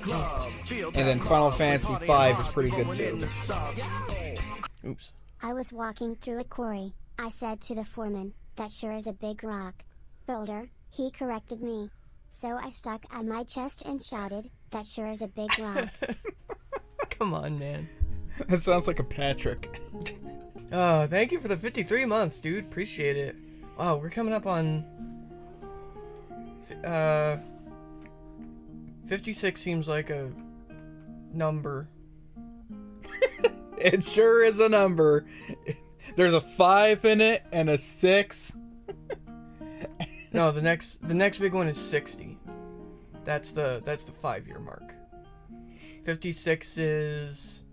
And then Final Fantasy V is pretty good too. Oops. I was walking through a quarry. I said to the foreman, that sure is a big rock. Boulder, he corrected me. So I stuck on my chest and shouted, that sure is a big rock. Come on, man. That sounds like a Patrick. Oh, thank you for the 53 months, dude. Appreciate it. Wow, we're coming up on. Uh. 56 seems like a number. It sure is a number. There's a five in it and a six. No, the next the next big one is 60. That's the that's the 5-year mark. 56 is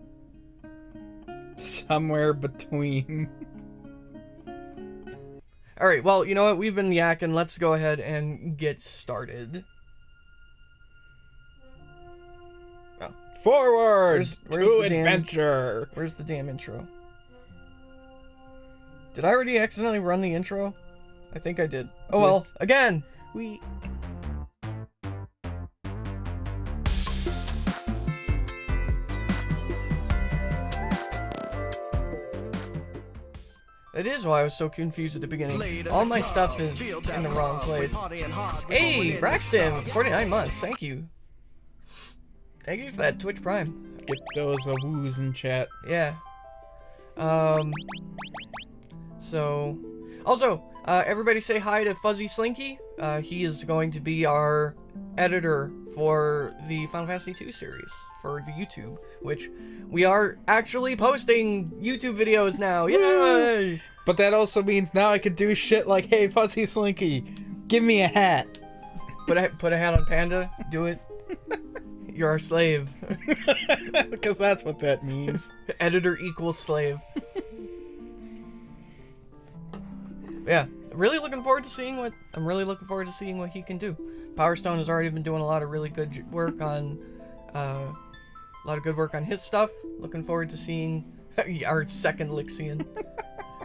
Somewhere between. All right, well, you know what? We've been yakking. Let's go ahead and get started. Forward Where's- where's to the damn- adventure. Where's the damn intro? Did I already accidentally run the intro? I think I did. Oh well, again. We That is why I was so confused at the beginning. All my stuff is in the wrong place. Hey, Braxton, 49 months. Thank you. Thank you for that Twitch Prime. get those uh, woos in chat. Yeah. Um. So, also, uh, everybody say hi to Fuzzy Slinky. Uh, he is going to be our editor for the Final Fantasy II series for the YouTube, which we are actually posting YouTube videos now. Yay! But that also means now I could do shit like, "Hey, Fuzzy Slinky, give me a hat." Put a put a hat on Panda. Do it. You're our slave. because that's what that means. Editor equals slave. yeah, really looking forward to seeing what I'm really looking forward to seeing what he can do. Power Stone has already been doing a lot of really good work on uh, a lot of good work on his stuff. Looking forward to seeing our second Lixian.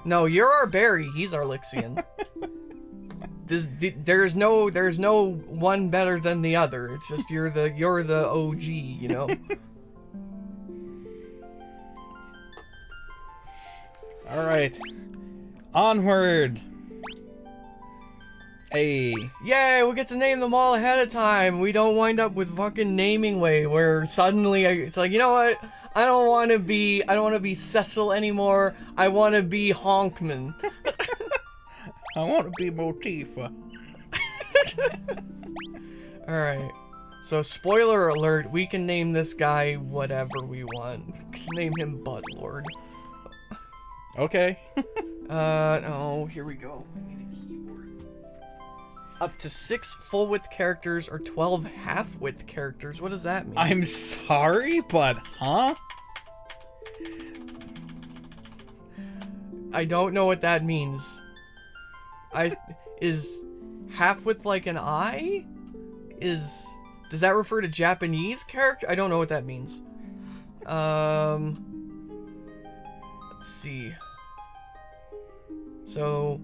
no, you're our Barry. He's our Lixian. This, th- there's no there's no one better than the other. It's just you're the you're the OG, you know. All right, onward. Hey, Yay, we get to name them all ahead of time. We don't wind up with fucking naming way where suddenly I, it's like, you know what? I don't want to be I don't want to be Cecil anymore. I want to be Honkman. I want to be Motifa. All right. So spoiler alert, we can name this guy whatever we want. name him Butt Lord. Okay. Uh, oh, here we go. I need a keyboard. Up to six full width characters or 12 half width characters. What does that mean? I'm sorry, but huh? I don't know what that means. I is half with like an eye? Is does that refer to Japanese character? I don't know what that means. Um let's see. So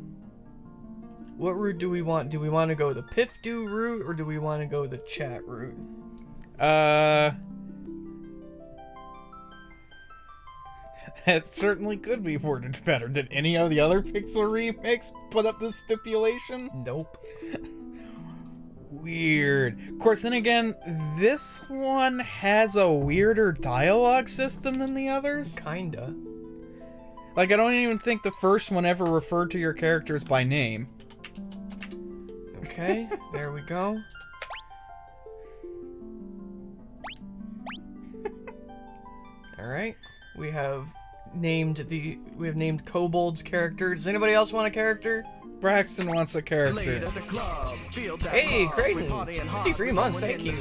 what route do we want? Do we want to go the Pifdu route or do we want to go the chat route? Uh. It certainly could be worded better. Did any of the other Pixel remakes put up this stipulation? Nope. Weird. Of course, then again, this one has a weirder dialogue system than the others. Kinda. Like, I don't even think the first one ever referred to your characters by name. Okay, there we go. All right, we have named the we have named Kobold's character. Does anybody else want a character? Braxton wants a character. Hey, Creighton, 53 months, thank you.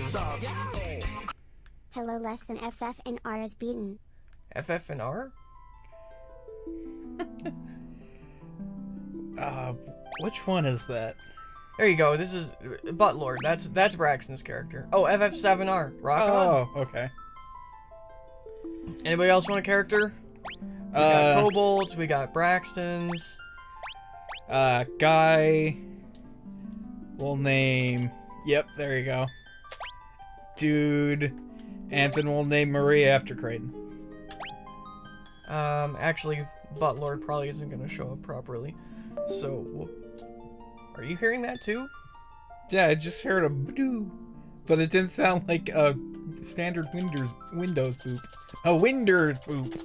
Hello less than FF and R is beaten. FF and R. Uh, which one is that? There you go. This is Butt Lord. That's that's Braxton's character. Oh, FF7R. Rock on. Oh, okay. Anybody else want a character? We got Uh, Kobolds. We got Braxton's. uh, guy. We'll name. Yep, there you go. dude. Anthony we'll name Maria after Creighton. Um, actually, Buttlord probably isn't gonna show up properly. So, are you hearing that too? Yeah, I just heard a doo, but it didn't sound like a standard Windows Windows boop. A Windows boop.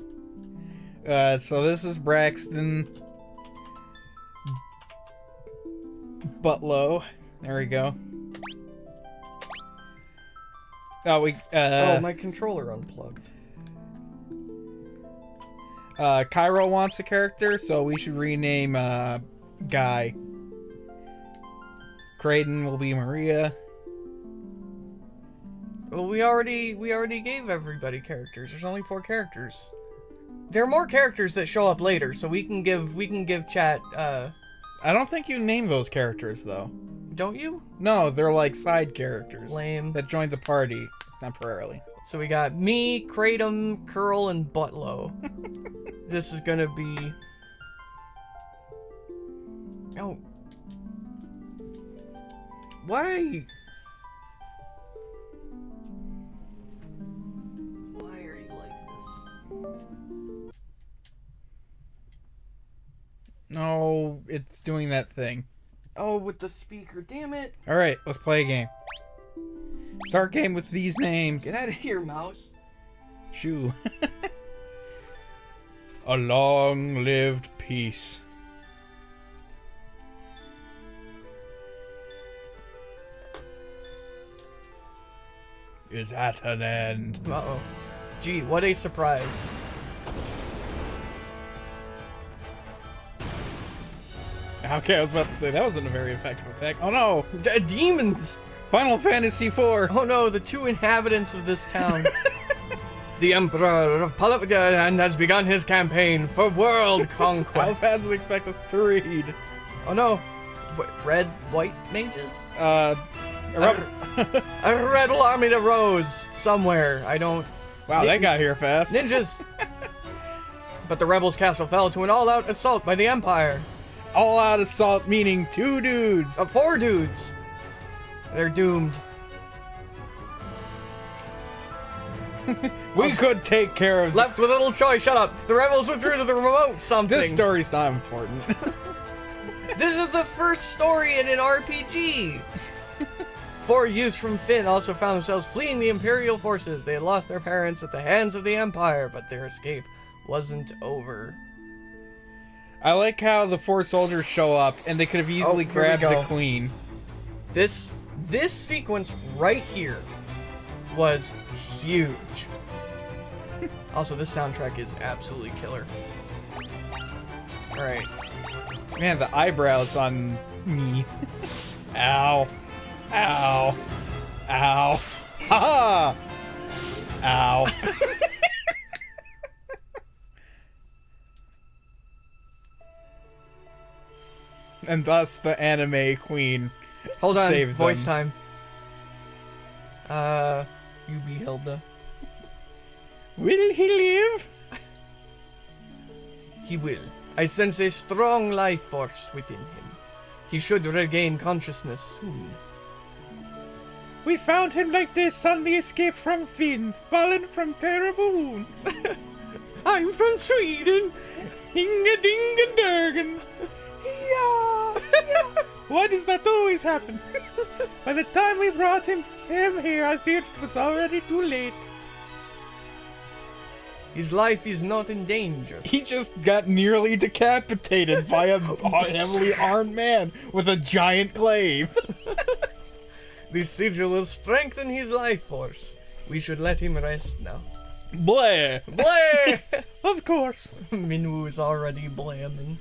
Uh, so this is Braxton Butlow. There we go. Oh, we uh, oh, my controller unplugged. uh, Cairo wants a character, so we should rename uh, Guy. Creighton will be Maria. Well, we already we already gave everybody characters. There's only four characters. There are more characters that show up later, so we can give we can give chat. Uh, I don't think you name those characters though. don't you? No, they're like side characters Lame. that joined the party temporarily. So we got me, Kratom, Curl, and Butlow. this is gonna be. Oh. Why? Why No, it's doing that thing. Oh, with the speaker, damn it! All right, let's play a game. Start game with these names. Get out of here, mouse. Shoo. a long-lived peace. Is at an end. Uh oh. Gee, what a surprise. Okay, I was about to say that wasn't a very effective attack. Oh no! D- demons! Final Fantasy IV. Oh no, the two inhabitants of this town. the Emperor of Palapagadan has begun his campaign for world conquest. How fast does it expect us to read? oh no. What, red, white mages? Uh, a A rebel army that rose somewhere. I don't. wow, they got here fast. Ninjas! but the rebels' castle fell to an all out assault by the Empire. All out assault meaning two dudes. Of four dudes. They're doomed. we could take care of Left with little choice. Shut up. The rebels withdrew to the remote something. this story's not important. This is the first story in an RPG. Four youths from Finn also found themselves fleeing the Imperial forces. They had lost their parents at the hands of the Empire, but their escape wasn't over. I like how the four soldiers show up and they could have easily Oh, grabbed the queen. This this sequence right here was huge. also, this soundtrack is absolutely killer. All right. Man, the eyebrows on me. Ow. Ow. Ow. Ha ha! Ow. And thus the anime queen. Hold on. Save voice them. time. Uh, you be Hilda. Will he live? He will. I sense a strong life force within him. He should regain consciousness soon. We found him like this on the escape from Finn, fallen from terrible wounds. I'm from Sweden. Inga dinga durgan. Yeah. yeah. Why does that always happen? By the time we brought him, him here, I feared it was already too late. His life is not in danger. He just got nearly decapitated by a heavily armed man with a giant glaive. This sigil will strengthen his life force. We should let him rest now. Blair. Blay! Of course. Minwu's already blamming.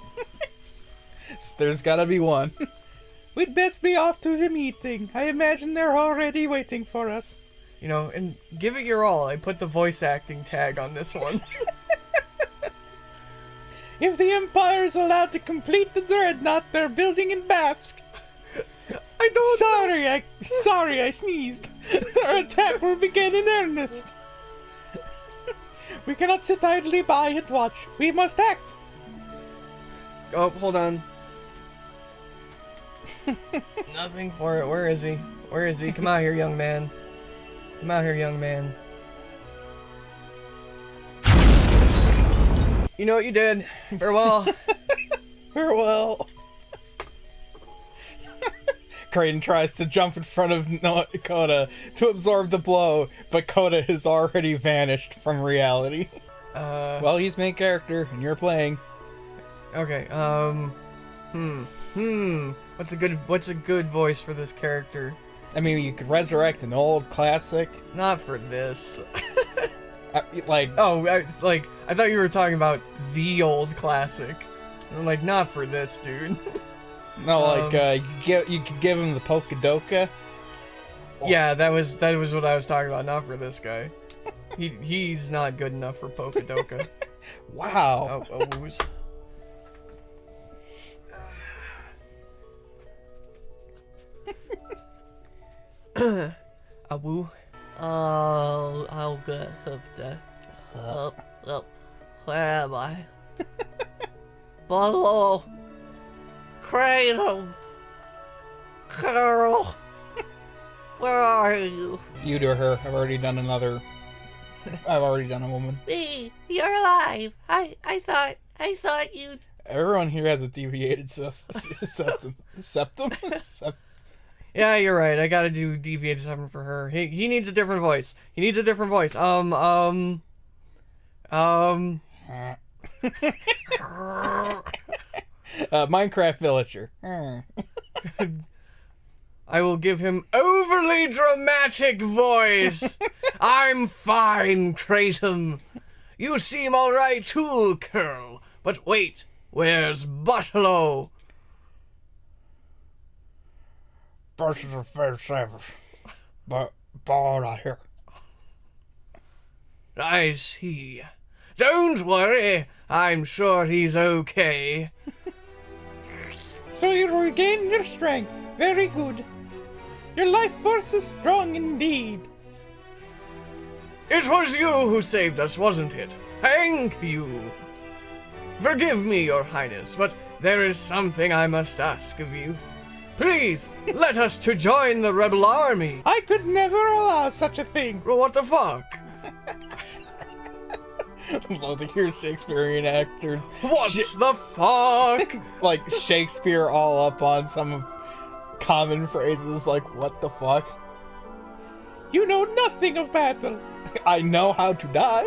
There's gotta be one. We'd best be off to the meeting. I imagine they're already waiting for us. You know, and give it your all. I put the voice acting tag on this one. If the Empire is allowed to complete the dreadnought they're building in Bafsk. I don't sorry, I sorry I sneezed. Our attack will begin in earnest. we cannot sit idly by and watch. We must act. oh, hold on. Nothing for it. Where is he? Where is he? Come out here, young man. Come out here, young man. You know what you did. Farewell. Farewell. Kraden tries to jump in front of no- Coda to absorb the blow, but Coda has already vanished from reality. Uh, Well, he's main character, and you're playing. okay. Um, hmm, hmm. What's a good What's a good voice for this character? I mean, you could resurrect an old classic. Not for this. Uh, like, Oh, I, like I thought you were talking about the old classic. I'm like, not for this, dude. no, like, um, uh, you, could give, you could give him the Pokedoka. yeah, that was that was what I was talking about. Not for this guy. He he's not good enough for Pokedoka. Wow. oh, oh, who's- A. Oh, I'll get up there. Up, up. Where am I? Bottle. Cradle. Carol. Where are you? You do her. I've already done another. I've already done a woman. Me, you're alive. I, I thought, I thought you'd. Everyone here has a deviated se- se- septum. Septum? Yeah, you're right. I gotta do deviated seven for her. He he needs a different voice. He needs a different voice. Um um um. uh, Minecraft villager. I will give him overly dramatic voice. I'm fine, Kratom. You seem all right too, Curl. But wait, where's Butlow? Versus a fair savage. But, but I hear. I see. Don't worry. I'm sure he's okay. So you regained your strength. Very good. Your life force is strong indeed. It was you who saved us, wasn't it? Thank you. Forgive me, Your Highness, but there is something I must ask of you. Please, let us to join the rebel army. I could never allow such a thing. What the fuck? Love to hear Shakespearean actors. What Sh- the fuck? like Shakespeare all up on some common phrases like what the fuck? You know nothing of battle. I know how to die.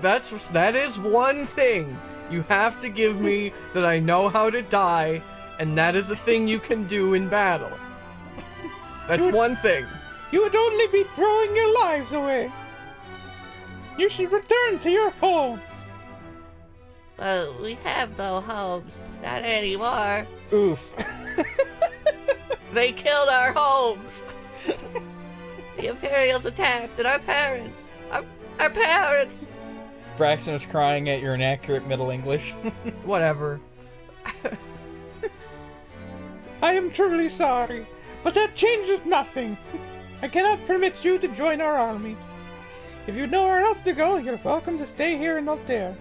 That's that is one thing. You have to give me that I know how to die, and that is a thing you can do in battle. That's Dude. one thing. You would only be throwing your lives away. You should return to your homes. But we have no homes. Not anymore. Oof. They killed our homes. the Imperials attacked and our parents. Our, our parents. Braxton is crying at your inaccurate Middle English. Whatever. I am truly sorry, but that changes nothing. I cannot permit you to join our army. If you know where else to go, you're welcome to stay here and not there.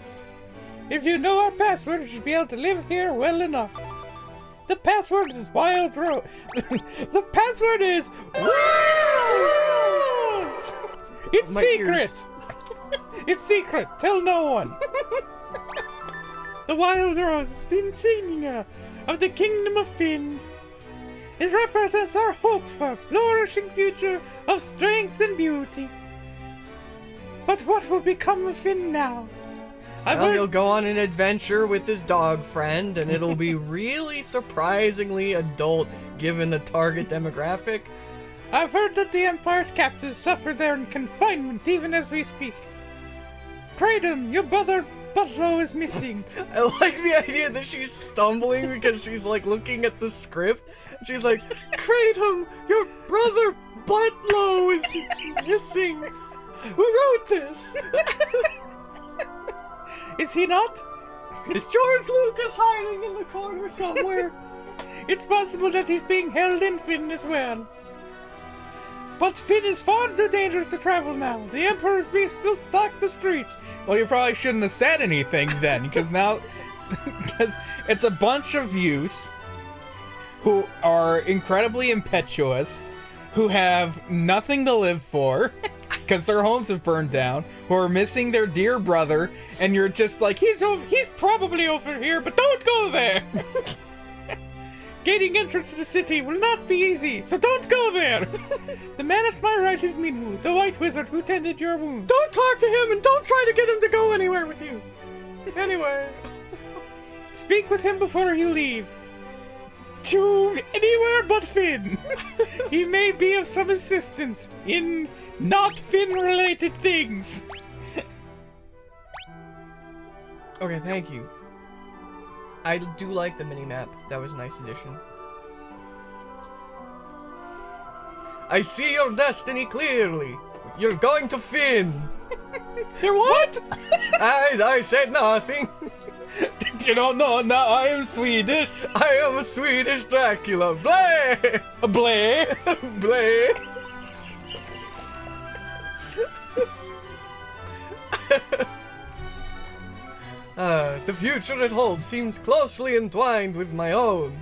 If you know our password, you should be able to live here well enough. The password is Wild Rose. the password is Rose! It's My secret! it's secret. Tell no one. the Wild Rose is the insignia of the Kingdom of Finn. It represents our hope for a flourishing future of strength and beauty. But what will become of Finn now? I've Well, he'll go on an adventure with his dog friend, and it'll be really surprisingly adult given the target demographic. I've heard that the Empire's captives suffer there in confinement even as we speak. Kratom, your brother Butlow is missing. I like the idea that she's stumbling because she's like looking at the script. She's like, Kratom, your brother Butlow is missing. Who wrote this? Is he not? Is George Lucas hiding in the corner somewhere? It's possible that he's being held in Finn as well. But Finn is far too dangerous to travel now. The Emperor's beast still stalk the streets. Well, you probably shouldn't have said anything then, because now, because it's a bunch of youths who are incredibly impetuous, who have nothing to live for, because their homes have burned down, who are missing their dear brother, and you're just like, he's over, he's probably over here, but don't go there. Gaining entrance to the city will not be easy, so don't go there. the man at my right is Minwu, the white wizard who tended your wounds. Don't talk to him and don't try to get him to go anywhere with you. Anyway. Speak with him before you leave. To anywhere but Finn. he may be of some assistance in not Finn related things. Okay, thank you. I do like the mini map. That was a nice addition. I see your destiny clearly. You're going to Finn. You're what? I, I said nothing. you don't know now I am Swedish. I am a Swedish Dracula. Bleh! Blay. Bleh! Uh, the future it holds seems closely entwined with my own.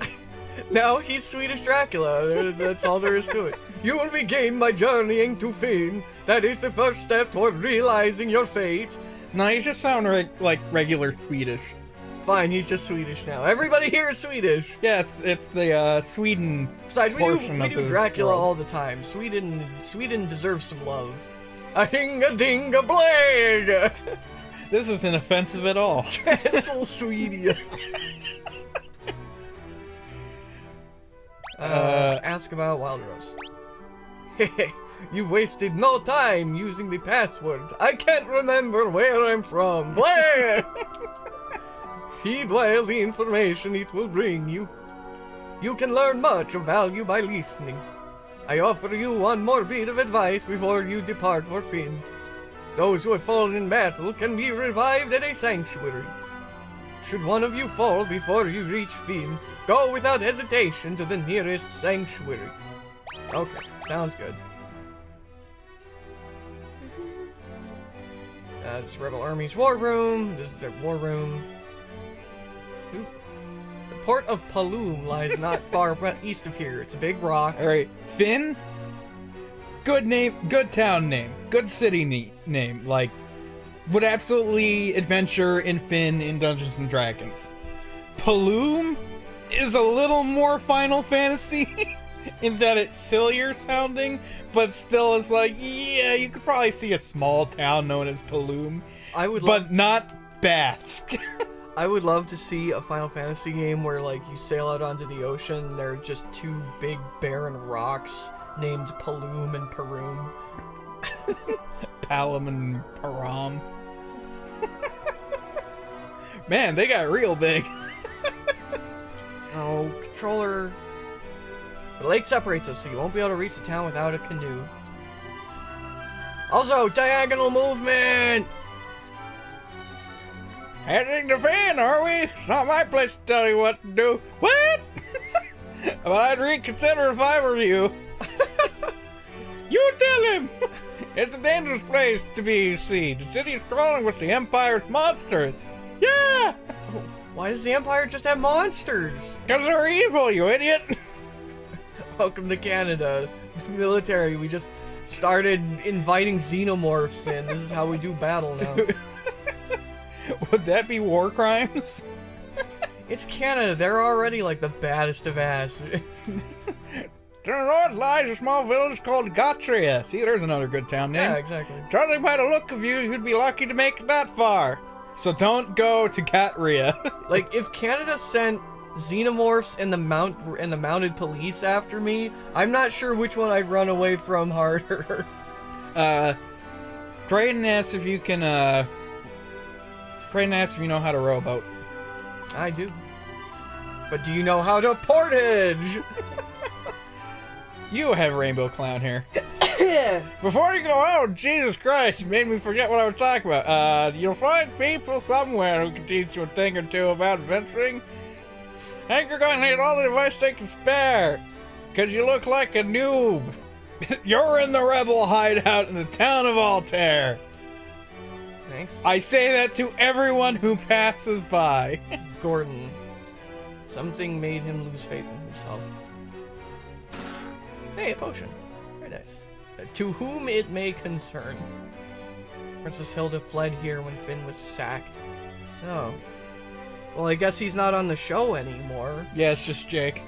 now he's Swedish Dracula. That's all there is to it. You will begin by journeying to Finn. That is the first step toward realizing your fate. No, you just sound reg- like regular Swedish. Fine, he's just Swedish now. Everybody here is Swedish. Yeah, it's, it's the uh, Sweden Besides, we do, portion we of do Dracula world. all the time. Sweden, Sweden deserves some love. A hinga dinga blag! This isn't offensive at all. Castle Sweden. uh, Uh, ask about Wild Rose. Hey, you wasted no time using the password. I can't remember where I'm from. Blah! Heed well the information it will bring you. You can learn much of value by listening. I offer you one more bit of advice before you depart for Finn. Those who have fallen in battle can be revived at a sanctuary. Should one of you fall before you reach Finn, go without hesitation to the nearest sanctuary. Okay, sounds good. This Rebel Army's war room. This is their war room. The port of Paloom lies not far east of here. It's a big rock. All right, Finn. Good name, good town name, good city ne- name. Like, would absolutely adventure in Finn in Dungeons and Dragons. Paloom is a little more Final Fantasy in that it's sillier sounding, but still is like, yeah, you could probably see a small town known as Paloom, I would love but not baths. I would love to see a Final Fantasy game where like you sail out onto the ocean there are just two big barren rocks named Paloom and Peroom. Palam and Param. Man, they got real big. Oh, controller. The lake separates us, so you won't be able to reach the town without a canoe. Also, diagonal movement! Heading to Finn, are we? It's not my place to tell you what to do. What? but I'd reconsider if I were you. you tell him. It's a dangerous place to be, you see. The city's crawling with the Empire's monsters. Yeah, Why does the Empire just have monsters? because they're evil, you idiot. Welcome to Canada. The military, we just started inviting xenomorphs in. This is how we do battle now. Would that be war crimes? it's Canada, they're already like the baddest of ass. To the north lies a small village called Gatrea. See, there's another good town name. yeah, exactly. Judging by the look of you, you'd be lucky to make it that far. So don't go to Katria. Like if Canada sent xenomorphs and the mount and the mounted police after me, I'm not sure which one I'd run away from harder. uh, Graydon asks if you can, uh... Graydon asks if you know how to row a boat. I do. But do you know how to portage? You have Rainbow Clown here. Before you go, oh, Jesus Christ, you made me forget what I was talking about. Uh, you'll find people somewhere who can teach you a thing or two about adventuring. I think you're going to need all the advice they can spare, because you look like a noob. you're in the rebel hideout in the town of Altair. Thanks. I say that to everyone who passes by. Gordon. Something made him lose faith in himself. Hey, a potion. Very nice. Uh, to whom it may concern. Princess Hilda fled here when Finn was sacked. Oh. Well, I guess he's not on the show anymore. Yeah, it's just Jake.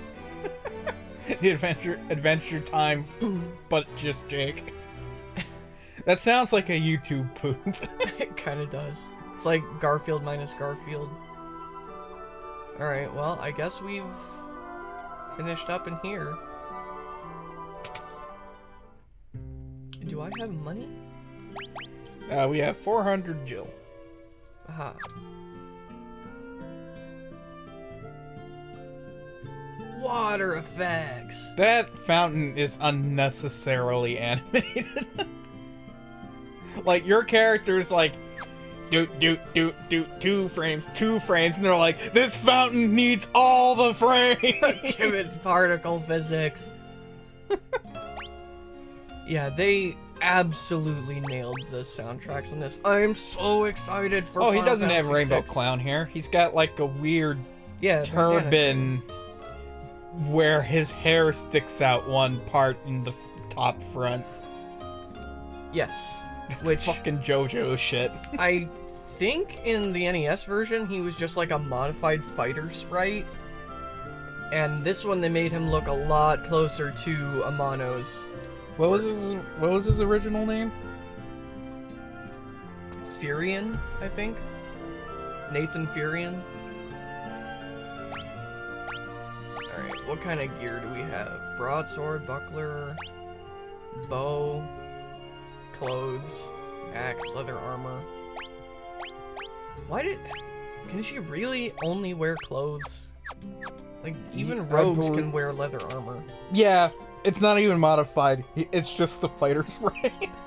the adventure Adventure Time, but just Jake. that sounds like a YouTube poop. it kind of does. It's like Garfield minus Garfield. Alright, well, I guess we've finished up in here. Do I have money? Uh, we have 400 gil. Aha. Water effects! That fountain is unnecessarily animated. like your character's like doot doot doot doot two frames, two frames, and they're like, this fountain needs all the frames. Give it particle physics. Yeah, they absolutely nailed the soundtracks on this. I'm so excited for. oh, he Final doesn't have Fantasy Rainbow VI. Clown here. He's got like a weird Yeah, turban where his hair sticks out one part in the top front. Yes, It's which fucking JoJo shit. I think in the NES version he was just like a modified fighter sprite. And this one they made him look a lot closer to Amano's. What was his What was his original name? Firion, I think. Nathan Furion. Alright, what kind of gear do we have? Broadsword, buckler, bow, clothes, axe, leather armor. Why did... Can she really only wear clothes? Like, even rogues can wear leather armor. Yeah, it's not even modified. It's just the fighter sprite.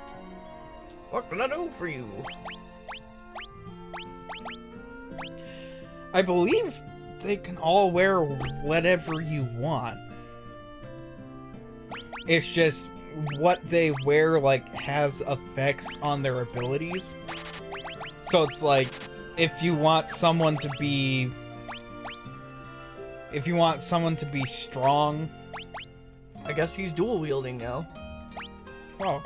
What can I do for you? I believe they can all wear whatever you want. It's just what they wear like has effects on their abilities. So it's like if you want someone to be if you want someone to be strong, I guess he's dual wielding now. well,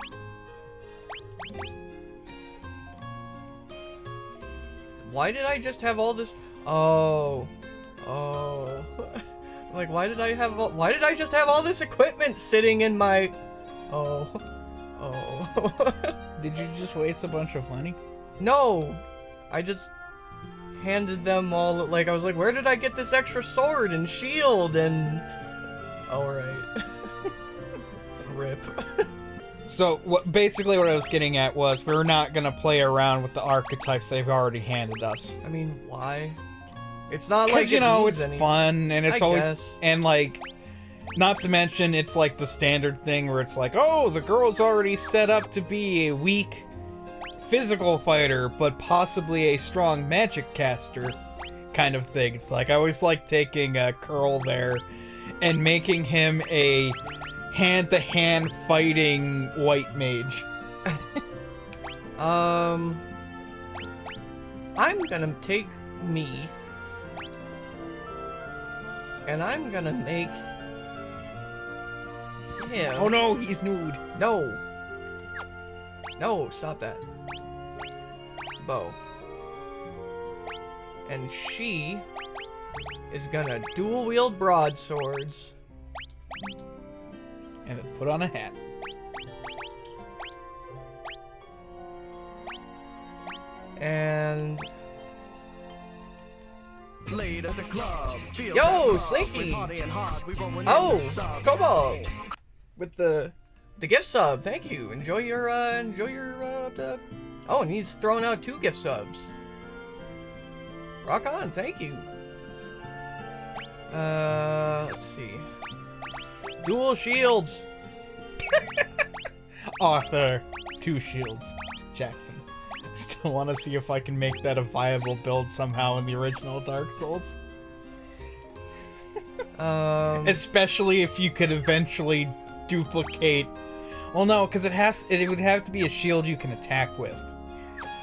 Why did I just have all this? Oh, oh. like, why did I have? All... Why did I just have all this equipment sitting in my? Oh, oh. did you just waste a bunch of money? no, I just handed them all. Like, I was like, where did I get this extra sword and shield and? All right. Rip. So what basically what I was getting at was we're not gonna play around with the archetypes they've already handed us. I mean, why? It's not like you it know it's any- fun and it's I always guess. and like not to mention it's like the standard thing where it's like oh the girl's already set up to be a weak physical fighter but possibly a strong magic caster kind of thing. It's like I always like taking a curl there and making him a hand-to-hand fighting white mage. Um, I'm gonna take me, and I'm gonna make him. Oh no, he's nude. No! No, stop that. Bow. And she is gonna dual wield broadswords. And put on a hat. And Late at the club. Feel Yo. Slinky. We partying hard. We rolling in Oh, the subs. Cobalt with the the gift sub. Thank you. Enjoy your uh enjoy your uh the... Oh, and he's throwing out two gift subs. Rock on. Thank you. Uh, let's see. Dual shields. Arthur, two shields. Jackson. Still want to see if I can make that a viable build somehow in the original Dark Souls. Um, Especially if you could eventually duplicate. Well, no, because it has. It would have to be a shield you can attack with.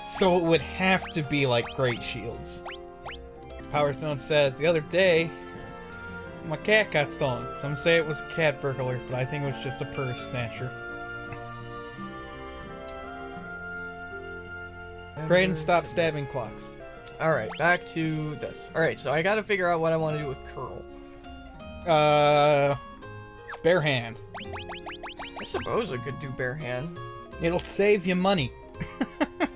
So it would have to be like great shields. Power Stone says the other day, my cat got stolen. Some say it was a cat burglar, but I think it was just a purse snatcher. Graydon, stop stabbing clocks. Alright, back to this. Alright, so I gotta figure out what I want to do with Curl. Uh... Bare hand. I suppose I could do bare hand. It'll save you money.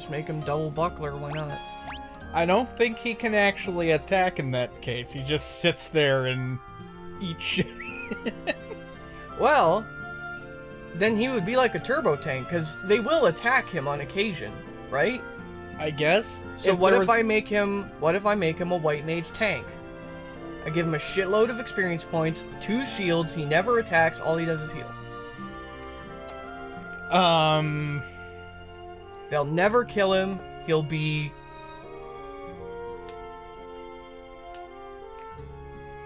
just make him double buckler. Why not? I don't think he can actually attack in that case. He just sits there and eats shit. Well, then he would be like a turbo tank because they will attack him on occasion, right? I guess. So what there if was- I make him? What if I make him a white mage tank? I give him a shitload of experience points, two shields. He never attacks. All he does is heal. Um. They'll never kill him. He'll be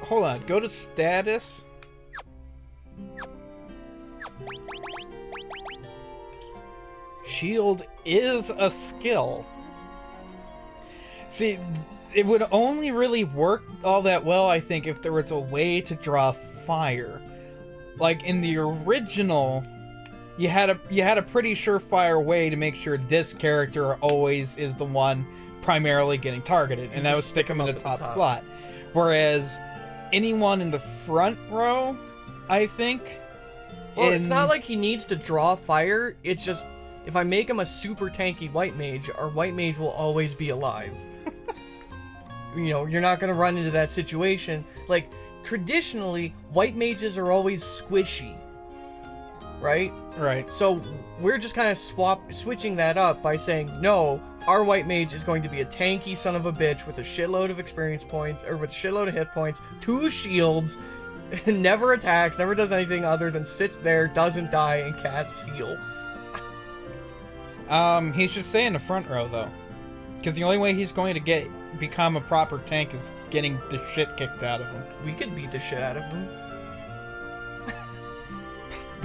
Hold on. Go to status. Shield is a skill. See, it would only really work all that well, I think, if there was a way to draw fire. Like in the original, you had a you had a pretty surefire way to make sure this character always is the one primarily getting targeted, and that was stick him in the top top. slot. Whereas anyone in the front row, I think. Well, it's not like he needs to draw fire. It's just if I make him a super tanky white mage, our white mage will always be alive. you know, you're not gonna run into that situation. Like traditionally, white mages are always squishy, right? right. So we're just kind of swap switching that up by saying no. Our white mage is going to be a tanky son of a bitch with a shitload of experience points, or with a shitload of hit points, two shields, never attacks, never does anything other than sits there, doesn't die, and casts heal. Um, he should stay in the front row though, because the only way he's going to get become a proper tank is getting the shit kicked out of him. We could beat the shit out of him.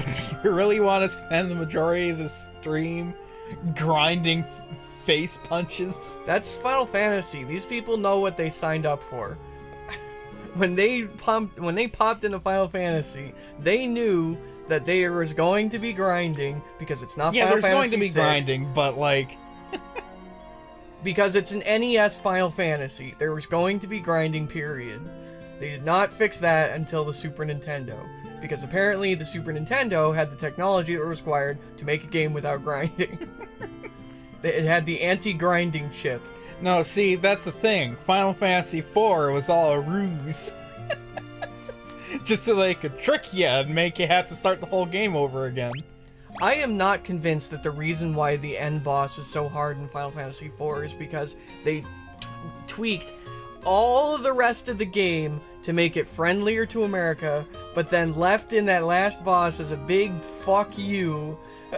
Do you really want to spend the majority of the stream grinding f- face punches? That's Final Fantasy. These people know what they signed up for. when they pumped, when they popped into Final Fantasy, they knew that there was going to be grinding because it's not yeah, Final there's going to be VI. grinding, but like, because it's an NES Final Fantasy. There was going to be grinding, period. They did not fix that until the Super Nintendo. Because apparently the Super Nintendo had the technology that was required to make a game without grinding. it had the anti-grinding chip. no, see, that's the thing. Final Fantasy IV was all a ruse. Just so they could trick you and make you have to start the whole game over again. I am not convinced that the reason why the end boss was so hard in Final Fantasy IV is because they t- tweaked all of the rest of the game to make it friendlier to America, but then left in that last boss as a big fuck you.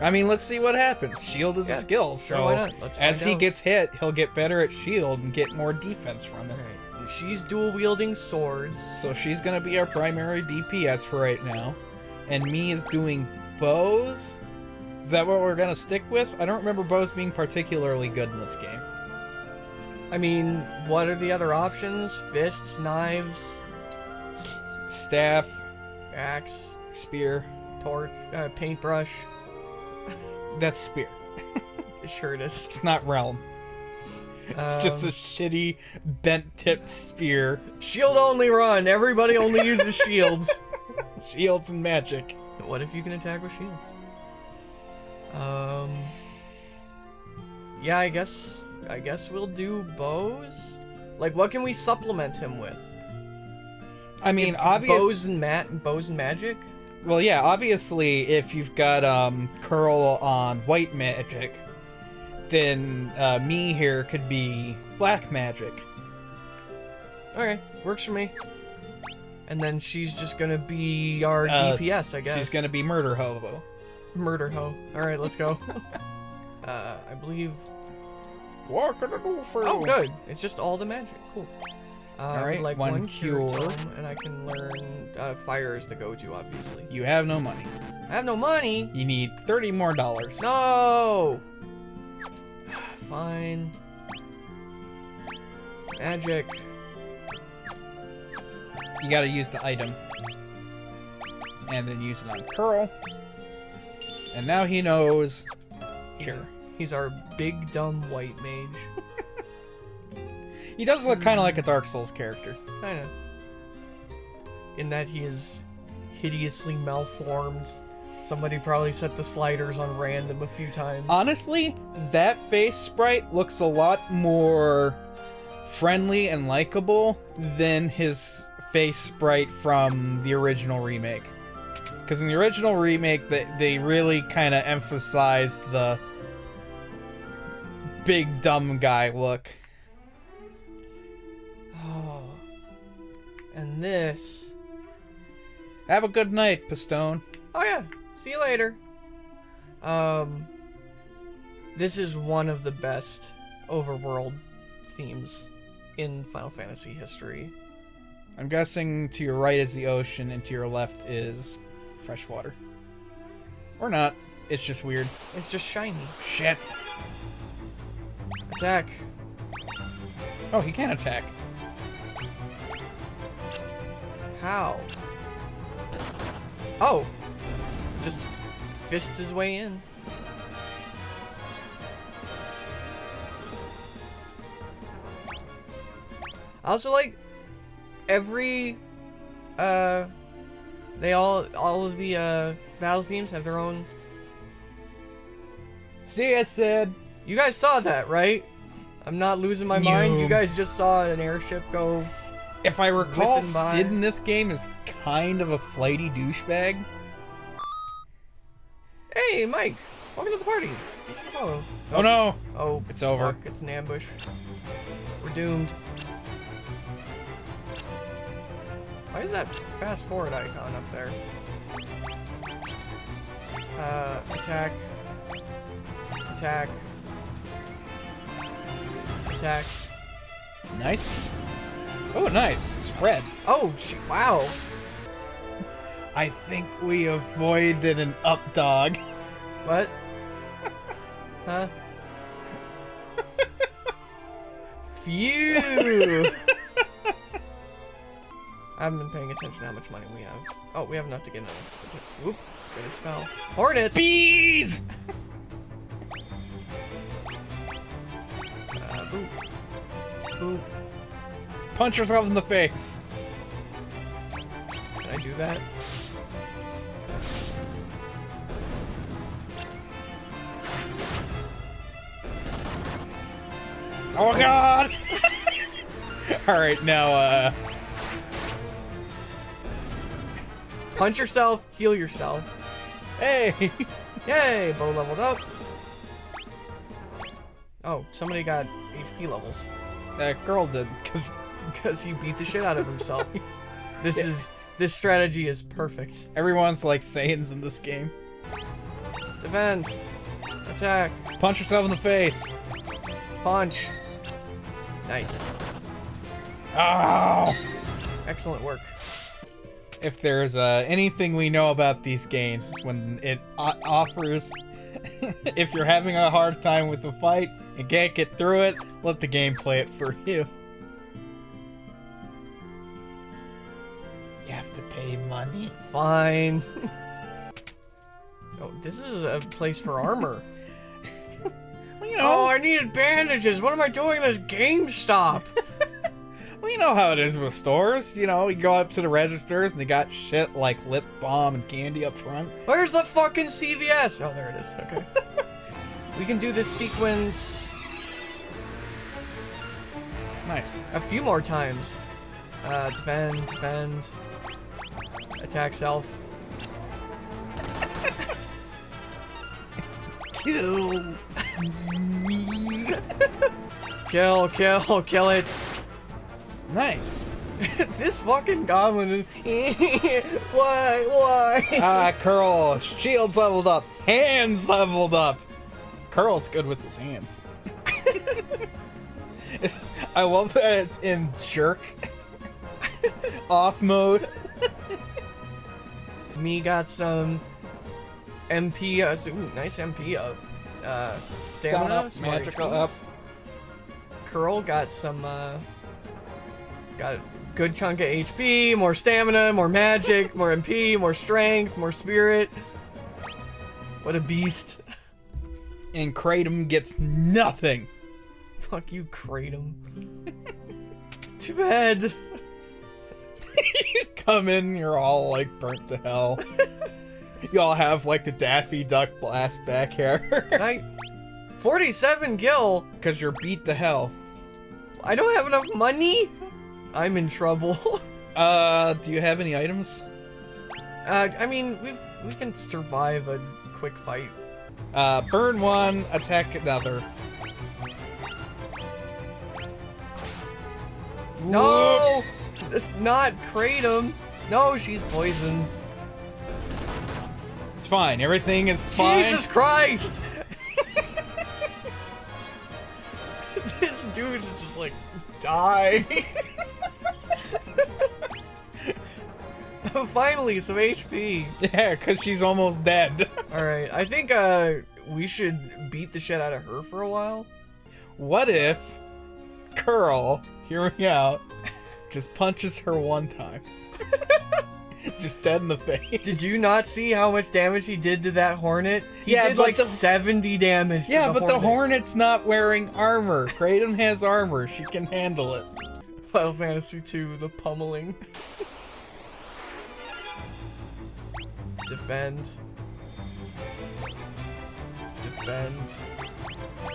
I mean, let's see what happens. Shield is Yeah, a skill, so as he out. gets hit, he'll get better at shield and get more defense from it. Alright, and she's dual wielding swords. So she's gonna be our primary DPS for right now, and me is doing bows. Is that what we're gonna stick with? I don't remember bows being particularly good in this game. I mean, what are the other options? Fists, knives, Staff, axe, spear. torch, uh, paintbrush. That's spear. Sure it is. It's not realm. It's just a Um, shitty bent tip spear. shield only run. Everybody only uses shields. Shields and magic. What if you can attack with shields? Um. Yeah, I guess. I guess we'll do bows. Like, what can we supplement him with? I mean, If obvious. bows and mat, bows and magic. Well, yeah, obviously, if you've got um curl on white magic, then uh, me here could be black magic. Okay, works for me. And then she's just gonna be our Uh, DPS, I guess. She's gonna be murder hobo. murder hoe. All right, let's go. uh, I believe. What can I do for Oh, good. It's just all the magic. Cool. Uh, Alright, like one one, cure, cure. and I can learn uh, fire is the go-to, obviously. You have no money. I have no money. You need thirty more dollars. No. Fine. Magic. you gotta use the item. And then use it on Curl. And now he knows. Here. He's our big dumb white mage. He does look kind of like a Dark Souls character. Kinda. In that he is hideously malformed. Somebody probably set the sliders on random a few times. Honestly, that face sprite looks a lot more friendly and likable than his face sprite from the original remake. Because in the original remake, they, they really kind of emphasized the big dumb guy look. Oh. And this. Have a good night, Pistone. Oh yeah. See you later. Um. This is one of the best overworld themes in Final Fantasy history. I'm guessing to your right is the ocean, and to your left is fresh water. Or not. It's just weird. It's just shiny. Shit. Attack. Oh, he can't attack. How? Oh. Just fist his way in. I also like every uh they all all of the uh battle themes have their own See, I said. You guys saw that, right? I'm not losing my mind. You guys just saw an airship go If I recall, by. Sid in this game is kind of a flighty douchebag. Hey, Mike! Welcome to the party! Thanks for the follow. Oh no! Oh, It's over. it's an ambush. We're doomed. Why is that fast forward icon up there? Uh, attack. Attack. Attack. Nice. Oh, nice. Spread. Oh, wow! I think we avoided an up dog. What? huh? Phew! I haven't been paying attention to how much money we have. Oh, we have enough to get another. Whoop, get a spell. Hornets! Bees! Punch yourself in the face. Can I do that? Oh god! Alright, now, uh. Punch yourself, heal yourself. Hey! Yay, bow leveled up. Oh, somebody got HP levels. That girl did, because Because he beat the shit out of himself. this is this strategy is perfect. everyone's like Saiyans in this game. Defend. Attack. Punch yourself in the face. Punch. Nice. Oh! Excellent work. If there's uh, anything we know about these games, when it offers, if you're having a hard time with a fight and can't get through it, let the game play it for you. You have to pay money. Fine. oh, this is a place for armor. Well, you know, Oh, I needed bandages. What am I doing at this GameStop? Well, you know how it is with stores. You know, you go up to the registers and they got shit like lip balm and candy up front. Where's the fucking CVS? Oh, there it is. Okay. we can do this sequence Nice. a few more times. Uh, defend, defend. Attack self. Kill. Kill, kill, kill it. Nice. this fucking goblin is... why, why? Ah, Curl. Shields leveled up. Hands leveled up. Curl's good with his hands. I love that it's in jerk off mode. Me got some MP, uh, ooh, nice MP up. Uh, stamina, Stamina up, magical up. Curl got some, uh, got a good chunk of HP, more stamina, more magic, more MP, more strength, more spirit. What a beast. And Kratom gets nothing. Fuck you, Kratom. Too bad. you come in, you're all like burnt to hell. you all have like the Daffy Duck blast back hair. I 47 gil. Because you're beat to hell. I don't have enough money. I'm in trouble. Uh, do you have any items? Uh, I mean, we we can survive a quick fight. Uh, burn one, attack another. No, it's not Kratom. No, she's poisoned. It's fine. Everything is fine. Jesus Christ! this dude is just like die. Finally, some HP. Yeah, because she's almost dead. All right, I think uh we should beat the shit out of her for a while. what if Curl, hear me out, just punches her one time? just dead in the face. Did you not see how much damage he did to that hornet? He Yeah, did like the- 70 damage. to Yeah, the but the. Hornet's not wearing armor. Kratom has armor. She can handle it. Final Fantasy II, the pummeling. Defend. Defend.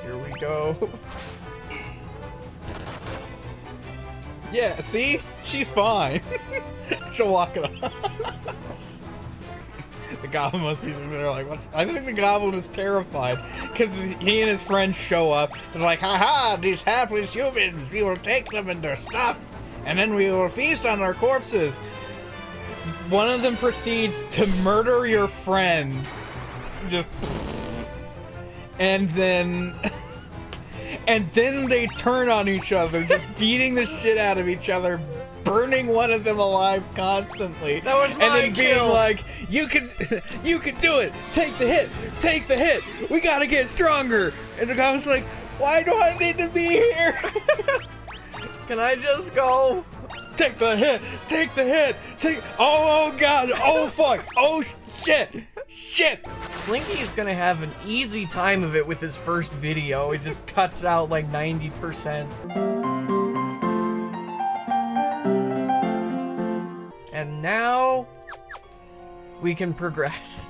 Here we go. Yeah, see? She's fine. She'll walk it off. the goblin must be there like, what? I think the goblin is terrified because he and his friends show up and like, haha, these hapless humans, we will take them and their stuff and then we will feast on their corpses. One of them proceeds to murder your friend. Just. And then. And then they turn on each other, just beating the shit out of each other, burning one of them alive constantly. That was my and then being like, "You can, you can do it. Take the hit. Take the hit. We gotta get stronger." And the guy was like, "Why do I need to be here? Can I just go? Take the hit. Take the hit. Take. Oh, oh God. Oh fuck. Oh shit. Shit. Slinky is gonna have an easy time of it with his first video. It just cuts out like 90%. And now we can progress.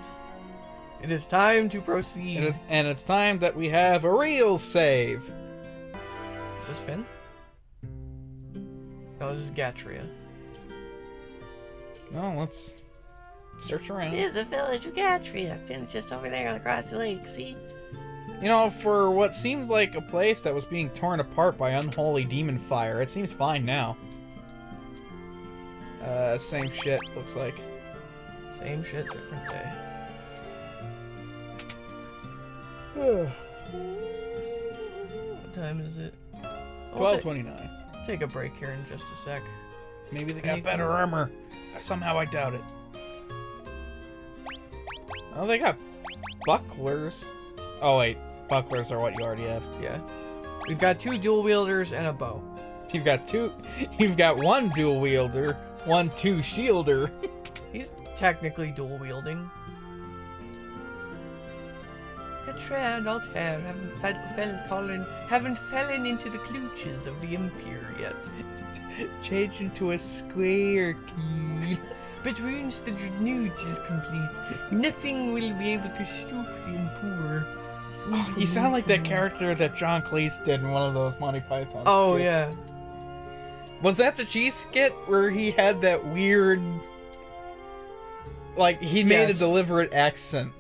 It is time to proceed. It is, and it's time that we have a real save. Is this Fynn? No, this is Gatrea. No, let's search around. Here's the village of Gatrea. Fynn's just over there across the lake, see? You know, for what seemed like a place that was being torn apart by unholy demon fire, it seems fine now. Uh, same shit, looks like. Same shit, different day. What time is it? Oh, we'll 1229. Take a break here in just a sec. Maybe they got Anything- better armor. Somehow I doubt it. Oh, they got bucklers. Oh, wait. Bucklers are what you already have. Yeah. We've got two dual wielders and a bow. You've got two. You've got one dual wielder, one two shielder. He's technically dual wielding. Gatrea and Altair haven't fe- fell- fallen haven't fallen into the clutches of the Empire yet. Change into a square key. But once the dreadnought is complete, nothing will be able to stop the Empire. Oh, you sound like that character that John Cleese did in one of those Monty Python. Oh skits. yeah. Was that the cheese skit where he had that weird, like he made Yes. a deliberate accent?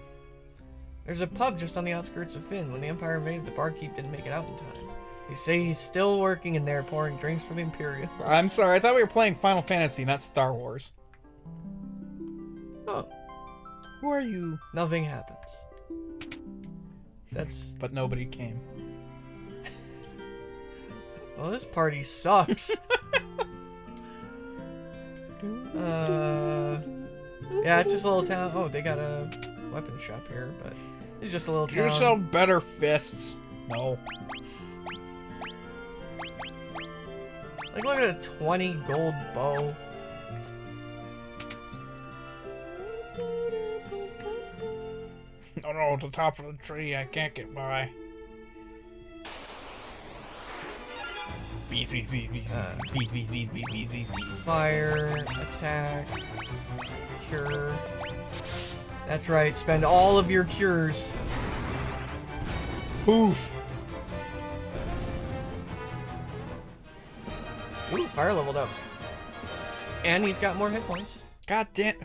There's a pub just on the outskirts of Fynn. When the Empire invaded, the barkeep didn't make it out in time. They say he's still working in there, pouring drinks for the Imperials. I'm sorry, I thought we were playing Final Fantasy, not Star Wars. Oh, Who are you? nothing happens. That's But nobody came. well, this party sucks. uh, yeah, it's just a little town. Oh, they got a weapon shop here, but it's just a little Do you town. sell better fists? No. Like, look at a 20 gold bow. Oh no, the top of the tree, I can't get by. Bees, bees, bees, bees, Uh. bees, bees, bees, bees, bees, bees, bees. Fire, attack, cure. That's right, spend all of your cures. Poof! Ooh, fire leveled up. And he's got more hit points. God damn.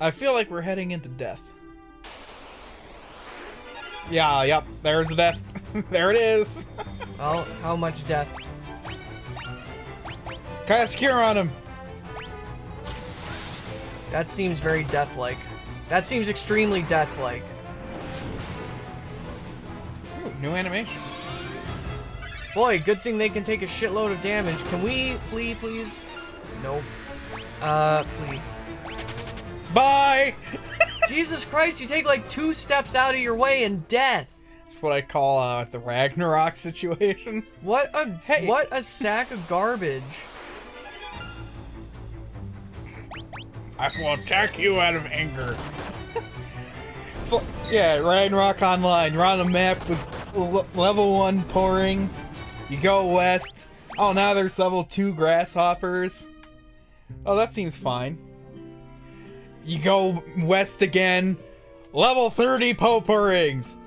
I feel like we're heading into death. Yeah, yep, there's the death. there it is. Well, how much death? Cast cure on him. That seems very death-like. That seems extremely death-like. New animation. Boy, good thing they can take a shitload of damage. Can we flee, please? Nope. Uh, flee. Bye! Jesus Christ, you take like two steps out of your way and death. That's what I call uh, the Ragnarok situation. What a Hey. what a sack of garbage. I will attack you out of anger. so, yeah, Ragnarok Online. You're on a map with l- level 1 pourings. You go west. Oh, now there's level 2 grasshoppers. Oh, that seems fine. You go west again. Level 30 pourings.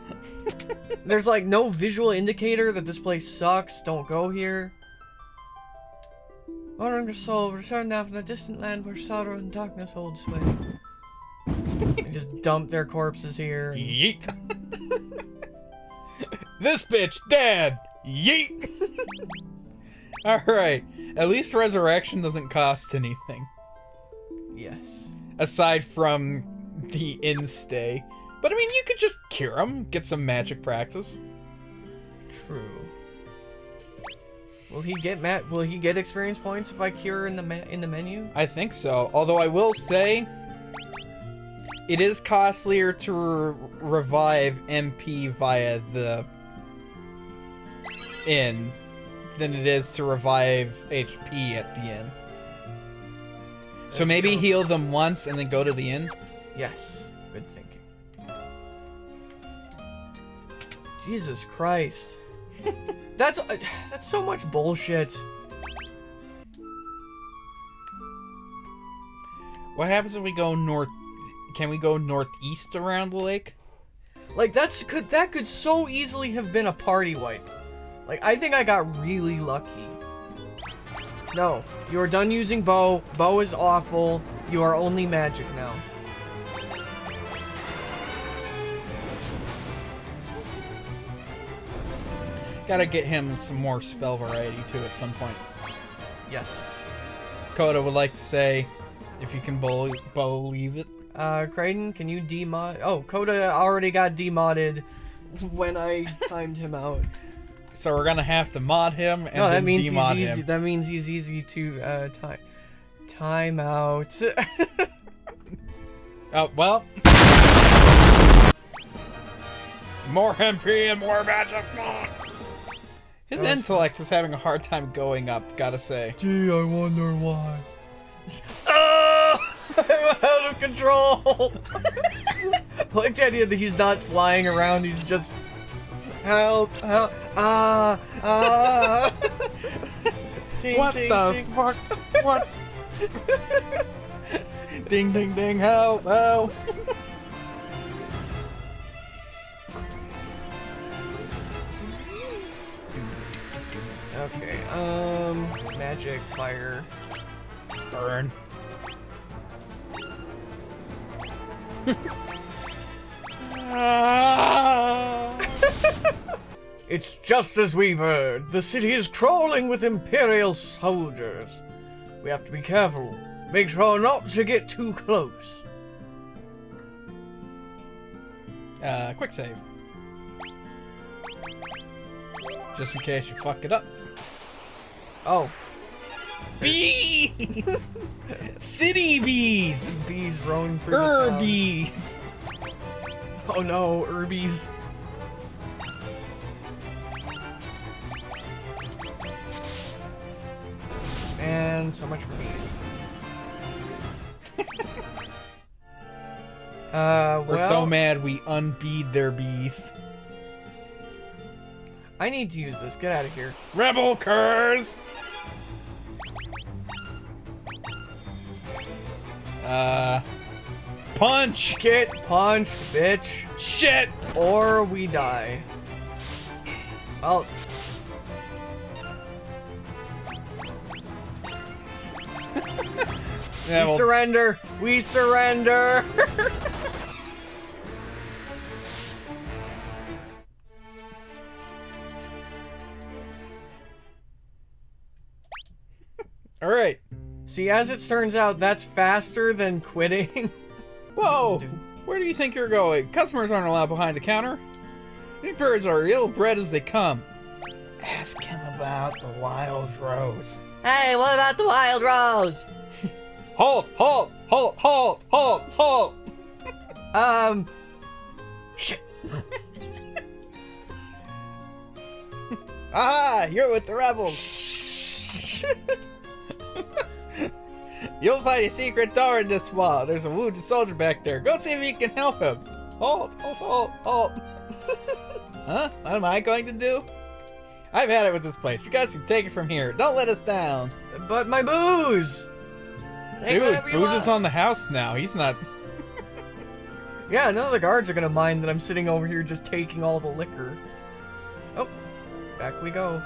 There's like no visual indicator that this place sucks. Don't go here. Wandering soul, return now from the distant land where sorrow and darkness hold sway. They just dump their corpses here. and- Yeet. this bitch dead. Yeet. Alright. At least resurrection doesn't cost anything. Yes. Aside from the instay. But I mean, you could just cure them, get some magic practice. True. Will he get Matt? Will he get experience points if I cure in the in the menu? I think so. Although I will say, it is costlier to re- revive MP via the inn than it is to revive HP at the inn. So maybe heal them once and then go to the inn. Yes. Good thinking. Jesus Christ. that's uh, that's so much bullshit. What happens if we go north? Can we go northeast around the lake? Like that's could that could so easily have been a party wipe. Like I think I got really lucky. No, you are done using bow. Bow is awful. You are only magic now. Gotta get him some more spell variety too at some point. Yes. Coda would like to say, if you can believe it. Uh, Kraden, can you demod? Oh, Coda already got demodded when I timed him out. So we're gonna have to mod him and no, that then means he's demod easy. him. That means he's easy to uh time time out. Oh well. More MP and more magic. His intellect is having a hard time going up. Gotta say. Gee, I wonder why. Oh, I'm out of control. I like the idea that he's not flying around. He's just help, help, ah, ah. Ting, what ting, the ting. fuck? What? ding ding ding! Help! Help! Okay, um, magic, fire. Burn. It's just as we've heard. The city is crawling with Imperial soldiers. We have to be careful. Make sure not to get too close. Uh, quick save. Just in case you fuck it up. Oh. Bees! City bees! Bees roam through Herbies. the town. Oh no, herbies. And so much for bees. uh, well... We're so mad we unbeed their bees. I need to use this. Get out of here. Rebel curs! Uh. Punch! Get punched, bitch. Shit! Or we die. Oh, Yeah, we well, surrender. We surrender. Alright. See, as it turns out, that's faster than quitting. Whoa! Where do you think you're going? Customers aren't allowed behind the counter. These birds are ill-bred as they come. Ask him about the wild rose. Hey, what about the wild rose? Halt! Halt! Halt! Halt! Halt! Halt! um, Shit. Ah! You're with the rebels! You'll find a secret door in this wall. There's a wounded soldier back there. Go see if you can help him. Halt! Halt! Halt! Halt! huh? What am I going to do? I've had it with this place. You guys can take it from here. Don't let us down. but my booze. Take Dude, Booze is on the house now. He's not. Yeah, none of the guards are gonna mind that I'm sitting over here just taking all the liquor. Oh, back we go.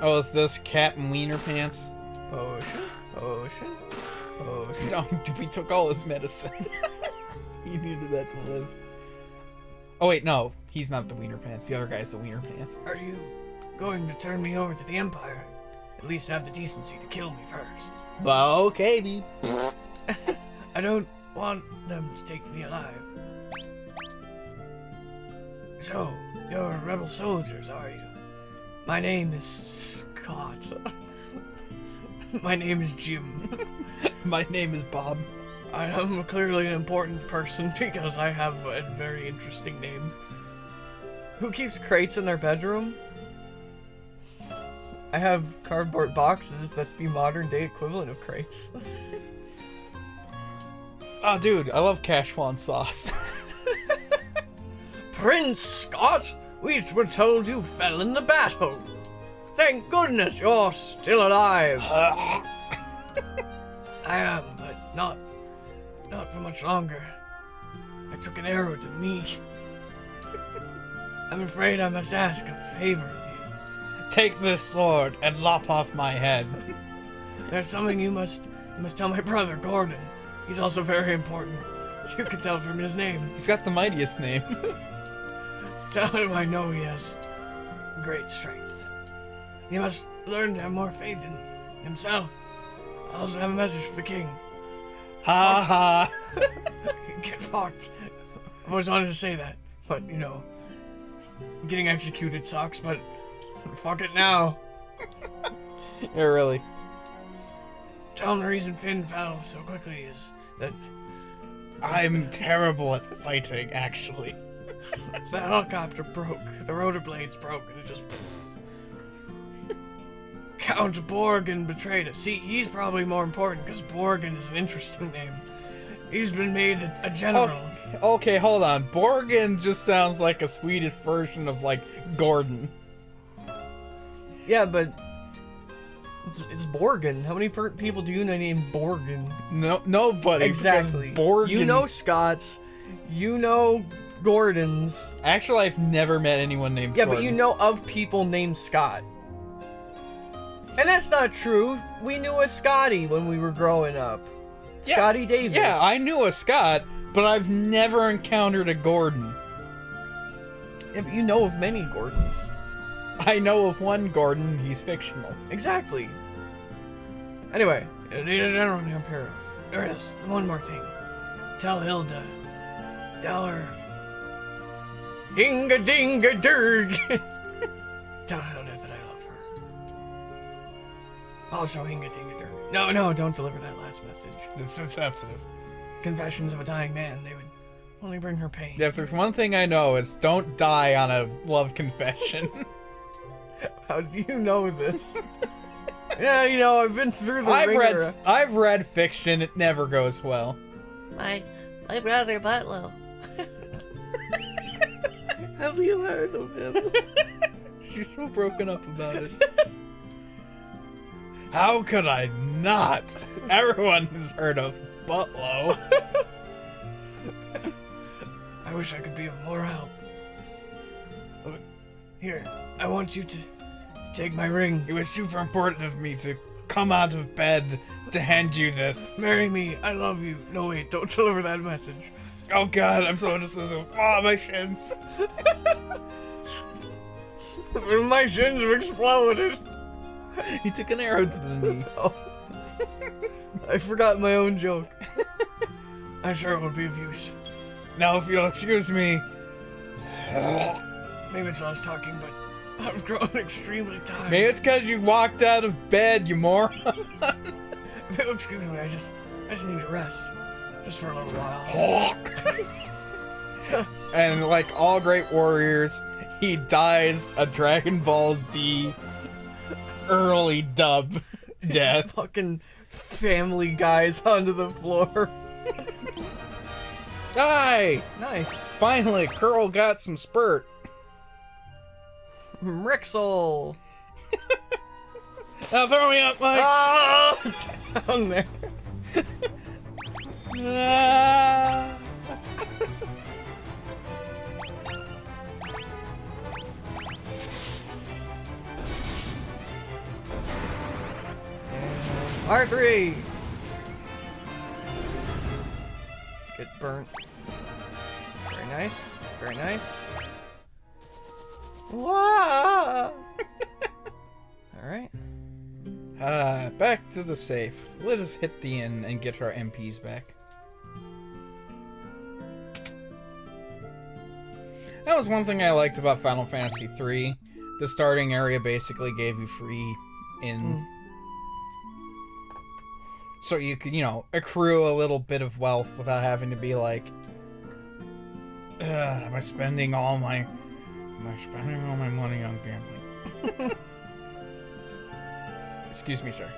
Oh, is this Captain Wiener Pants? Potion, potion, potion. Oh, no, we took all his medicine. he needed that to live. Oh wait, no, he's not the Wiener Pants. The other guy's the Wiener Pants. Are you going to turn me over to the Empire? At least have the decency to kill me first. Well, okay, dude. I don't want them to take me alive. So, you're rebel soldiers, are you? My name is Scott. My name is Jim. My name is Bob. I am clearly an important person because I have a very interesting name. Who keeps crates in their bedroom? I have cardboard boxes. That's the modern day equivalent of crates. Oh, dude, I love Cashwan sauce. Prince Scott, we were told you fell in the battle. Thank goodness you're still alive. Uh, I am, but not, not for much longer. I took an arrow to the knee. I'm afraid I must ask a favor of you. Take this sword and lop off my head. There's something you must, you must tell my brother Gordon. He's also very important. as You can tell from his name. He's got the mightiest name. Tell him I know he has great strength. He must learn to have more faith in himself. I also have a message for the king. ha ha. Get fucked. I've always wanted to say that, but you know, getting executed sucks, but fuck it now. yeah, really. Tell him the reason Fynn fell so quickly is that I'm terrible at fighting, actually. The helicopter broke, the rotor blades broke, and it just. Count Borghen betrayed us. See, he's probably more important because Borghen is an interesting name. He's been made a, a general. Oh, okay, hold on. Borghen just sounds like a Swedish version of, like, Gordon. Yeah, but it's, it's Borghen. How many per- people do you know named Borghen? No, nobody. Exactly. Borghen. You know Scots. You know Gordons. Actually, I've never met anyone named Yeah, Gordon. but you know of people named Scott. And that's not true. We knew a Scotty when we were growing up. Yeah, Scotty Davis. Yeah, I knew a Scott, but I've never encountered a Gordon. Yeah, but you know of many Gordons. I know of one Gordon, he's fictional. Exactly. Anyway, Leader General Imperial, there is one more thing. Tell Hilda. Tell her. Inga dinga dirg. Tell Hilda that I love her. Also, Inga dinga dirg. No, no, don't deliver that last message. It's insensitive. Confessions of a dying man, they would Only bring her pain. If there's one thing I know is don't die on a love confession. How do you know this? yeah, you know, I've been through the I've ringer. read I've read fiction. It never goes well. My my brother Butlow. Have you heard of him? She's so broken up about it. How could I not? Everyone has heard of Butlow. I wish I could be of more help. Here, I want you to take my ring. It was super important of me to come out of bed to hand you this. Marry me. I love you. No, wait, don't deliver that message. Oh god, I'm so indecisive. Oh, my shins. my shins have exploded. He took an arrow to the knee. I forgot my own joke. I'm sure it would be of use. Now, if you'll excuse me. Maybe it's us talking, but I've grown extremely tired. Maybe it's because you walked out of bed, you moron. Excuse me, I just, I just need to rest, just for a little while. and like all great warriors, he dies a Dragon Ball Z early dub death. Fucking family guys onto the floor. Die! Nice. Finally, Curl got some spurt. Rixel. Now throw me up, Mike! Ah! Down there. Ah. R3. Get burnt. Very nice. Very nice. Wow. All right. Ah, back to the safe. Let us hit the inn and get our MPs back. That was one thing I liked about Final Fantasy III. The starting area basically gave you free inns. So you could, you know, accrue a little bit of wealth without having to be like, "Ugh, am I spending all my, am I spending all my money on gambling? Excuse me, sir.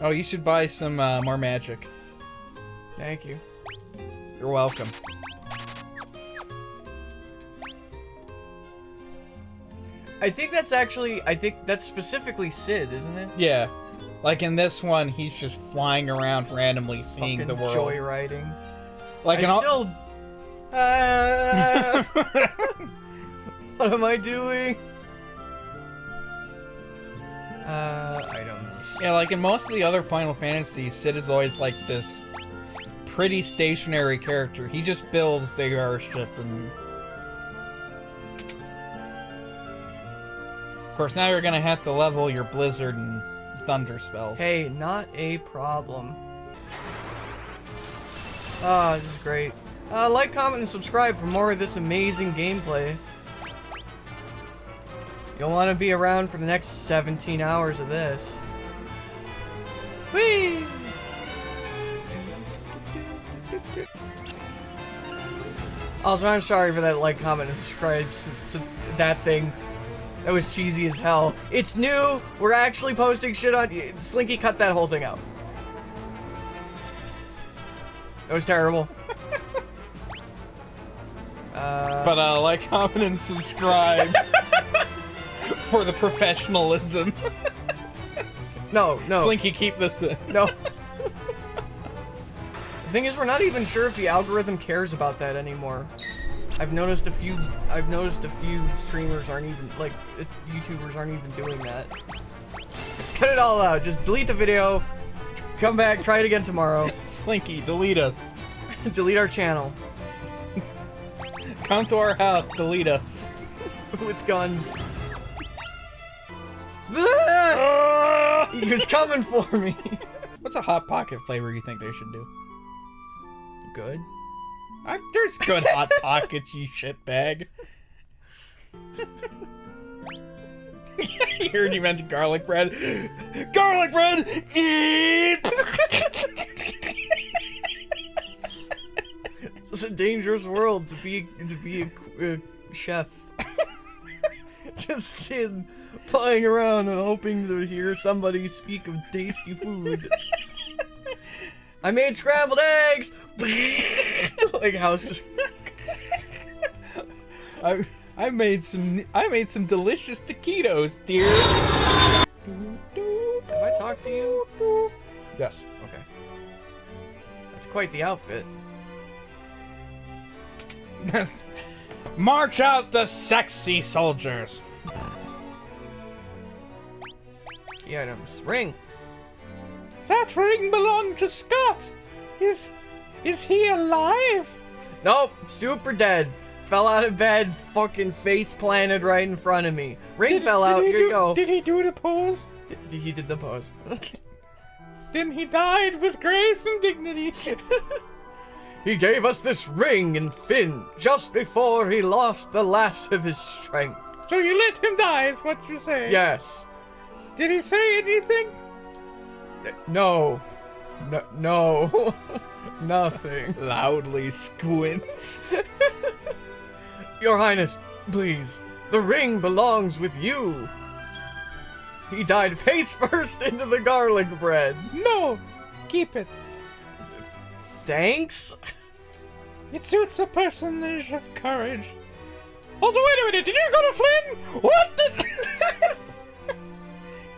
Oh, you should buy some uh, more magic. Thank you. You're welcome. I think that's actually. I think that's specifically Sid, isn't it? Yeah. Like in this one, he's just flying around randomly seeing the world. joyriding. Like I in all- still. Ah! what am I doing? Uh. Yeah, like in most of the other Final Fantasies, Sid is always like this pretty stationary character. He just builds the airship and. Of course, now you're gonna have to level your Blizzard and Thunder spells. Hey, not a problem. Ah, this is great. Uh, like, comment, and subscribe for more of this amazing gameplay. You'll want to be around for the next 17 hours of this. Whee! Also, I'm sorry for that like, comment, and subscribe since, since that thing. That was cheesy as hell. It's new. We're actually posting shit on. Slinky, cut that whole thing out. That was terrible. uh, But uh, like, comment, and subscribe for the professionalism. no, no, Slinky, keep this in. no. the thing is, we're not even sure if the algorithm cares about that anymore. I've noticed a few. I've noticed a few streamers aren't even like uh, YouTubers aren't even doing that. Cut it all out. Just delete the video. Come back. Try it again tomorrow. Slinky, delete us. delete our channel Come to our house, delete us. with guns. He was coming for me. What's a hot pocket flavor you think they should do? Good. I, there's good hot pockets, you shitbag. you heard you mentioned garlic bread. Garlic bread! Eat! It's a dangerous world to be to be a, a chef. Just sitting, flying around and hoping to hear somebody speak of tasty food. I made scrambled eggs. like how it's just I I made some I made some delicious taquitos, dear. Have I talked to you? Yes. Okay. That's quite the outfit. March out the sexy soldiers. Key items. Ring. That ring belonged to Scott. Is is he alive? Nope. Super dead. Fell out of bed. Fucking face planted right in front of me. Ring fell out. he Here do, you go. Did he do the pose? He he did the pose. Then he died with grace and dignity. He gave us this ring in Fynn just before he lost the last of his strength. so you let him die, is what you're saying? Yes. Did he say anything? No. No. No. Nothing. Loudly squints. Your Highness, please. The ring belongs with you. He died face first into the garlic bread. No. Keep it. Thanks? It suits a personage of courage. Also, wait a minute. Did you go to Flynn? What the?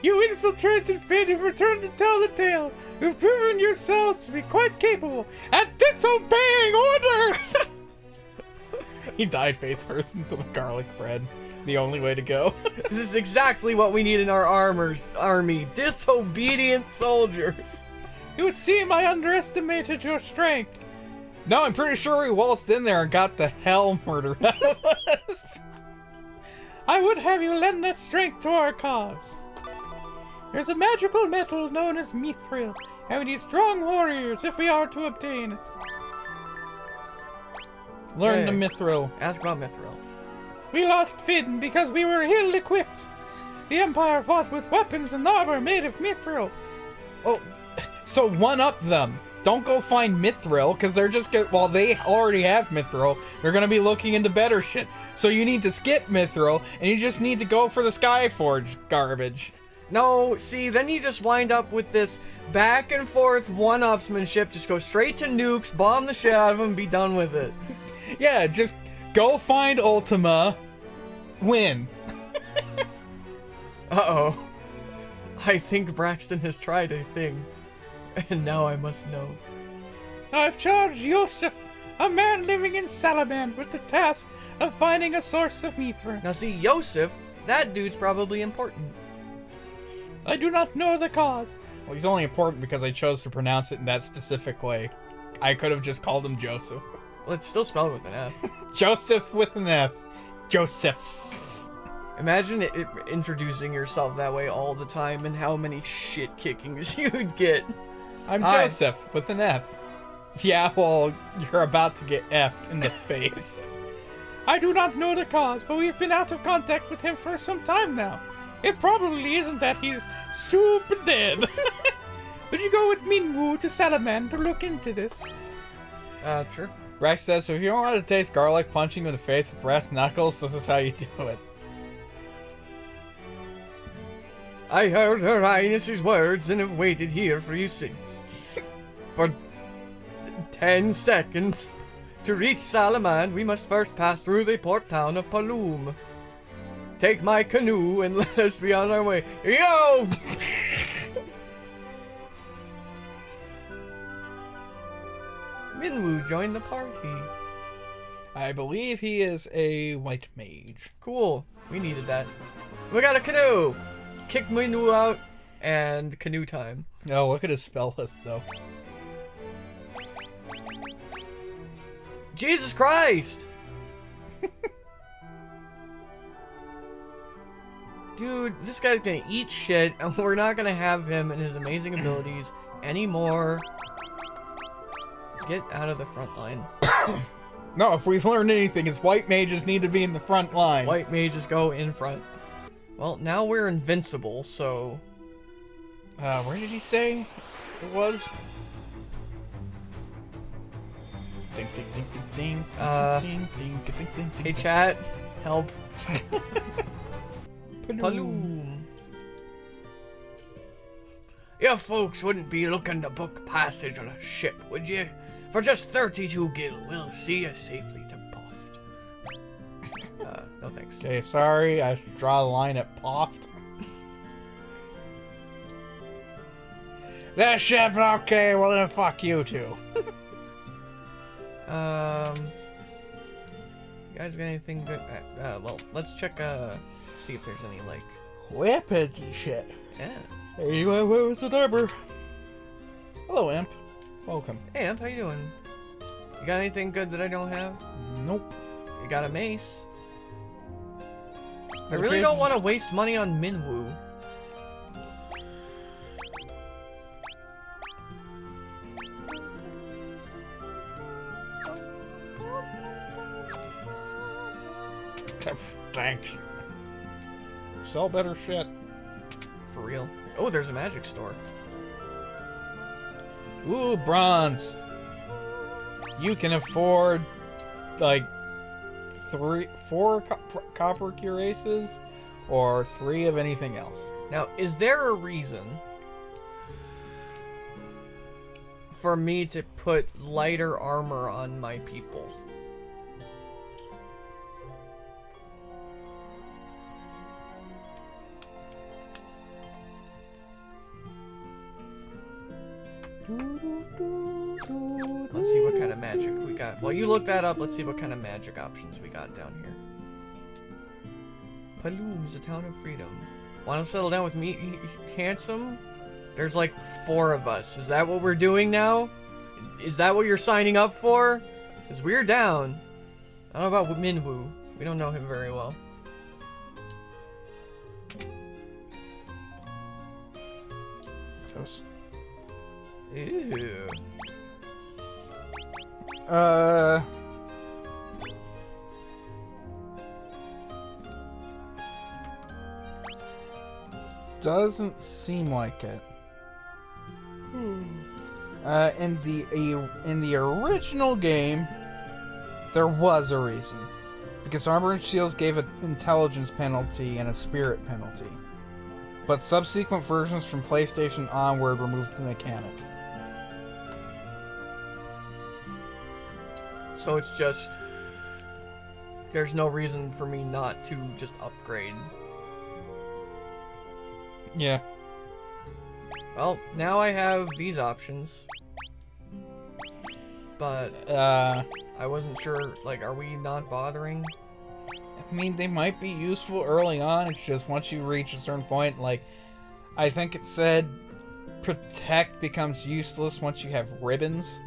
You infiltrated Fynn and returned to tell the tale. You've proven yourselves to be quite capable at disobeying orders. he died face first into the garlic bread. The only way to go. This is exactly what we need in our armors army. Disobedient soldiers. it would seem I underestimated your strength. no, I'm pretty sure we waltzed in there and got the hell murdered out of us. I would have you lend that strength to our cause. There's a magical metal known as mithril, and we need strong warriors if we are to obtain it. Learn the mithril. Ask about Mithril. We lost Fynn because we were ill equipped. The Empire fought with weapons and armor made of mithril. Oh, so one up them. Don't go find mithril because they're just get. Well, they already have mithril. They're gonna be looking into better shit. So you need to skip mithril, and you just need to go for the Skyforge garbage. No, see, then you just wind up with this back and forth one-upsmanship. Just go straight to nukes, bomb the shit out of them, be done with it. Yeah, just go find Ultima, win. Uh-oh. I think Braxton has tried a thing. And now I must know. I've charged Yosef, a man living in Salaman, with the task of finding a source of mithril. Now see, Yosef, that dude's probably important. I do not know the cause. Well, he's only important because I chose to pronounce it in that specific way. I could have just called him Joseph. Well, it's still spelled with an F. Joseph with an F. Joseph. Imagine it, it- introducing yourself that way all the time and how many shit kickings you'd get. I'm Hi. Joseph with an F. Yeah, well, you're about to get effed in the face. I do not know the cause, but we've been out of contact with him for some time now. It probably isn't that he's super dead. Would you go with Minwu to Salaman to look into this? Uh, sure. Rex says, if you don't want to taste garlic punching you in the face with brass knuckles, this is how you do it. I heard her highness's words and have waited here for you since. For ten seconds. To reach Salaman, we must first pass through the port town of Paloom. Take my canoe and let us be on our way. Yo! Minwu joined the party. I believe he is a white mage. Cool. We needed that. We got a canoe! Kick Minwu out, and canoe time. No, look at his spell list, though. Jesus Christ! Dude, this guy's gonna eat shit, and we're not gonna have him and his amazing abilities anymore. Get out of the front line. No, if we've learned anything, it's white mages need to be in the front line. White mages go in front. Well, now we're invincible, so Uh, where did he say it was? Ding, ding, ding, ding, ding, Uh, ding, ding, ding, ding, ding, hey ding. chat, help. Paloom. Paloom. You folks wouldn't be looking to book passage on a ship, would you? For just 32 gil, we'll see you safely to Poft. Uh, no thanks. Okay, sorry, I draw a line at Poft. that ship, okay, well then fuck you too. Um, you guys got anything good? Uh, uh, well, let's check. Uh, see if there's any like. Weapons and shit. Yeah. Hey, what was the number? Hello, Amp. Welcome. Hey, Amp, how you doing? You got anything good that I don't have? Nope. You got a mace. I really don't want to waste money on Minwu. Thanks. Sell better shit. For real. Oh, there's a magic store. Ooh, bronze. You can afford like three, four co- copper cuirasses, or three of anything else. Now, is there a reason for me to put lighter armor on my people? Let's see what kind of magic we got. While you look that up, let's see what kind of magic options we got down here. Paloom's a town of freedom. Want to settle down with me, handsome? There's like four of us. Is that what we're doing now? Is that what you're signing up for? Because we're down. I don't know about Minwu. We don't know him very well. Toast. Ew. Uh. Doesn't seem like it. Uh, in the in the original game, there was a reason, because armor and shields gave an intelligence penalty and a spirit penalty, but subsequent versions from PlayStation onward removed the mechanic. So it's just. There's no reason for me not to just upgrade. Yeah. Well, now I have these options. But Uh. I wasn't sure, like, are we not bothering? I mean, they might be useful early on. It's just once you reach a certain point, like, I think it said protect becomes useless once you have ribbons.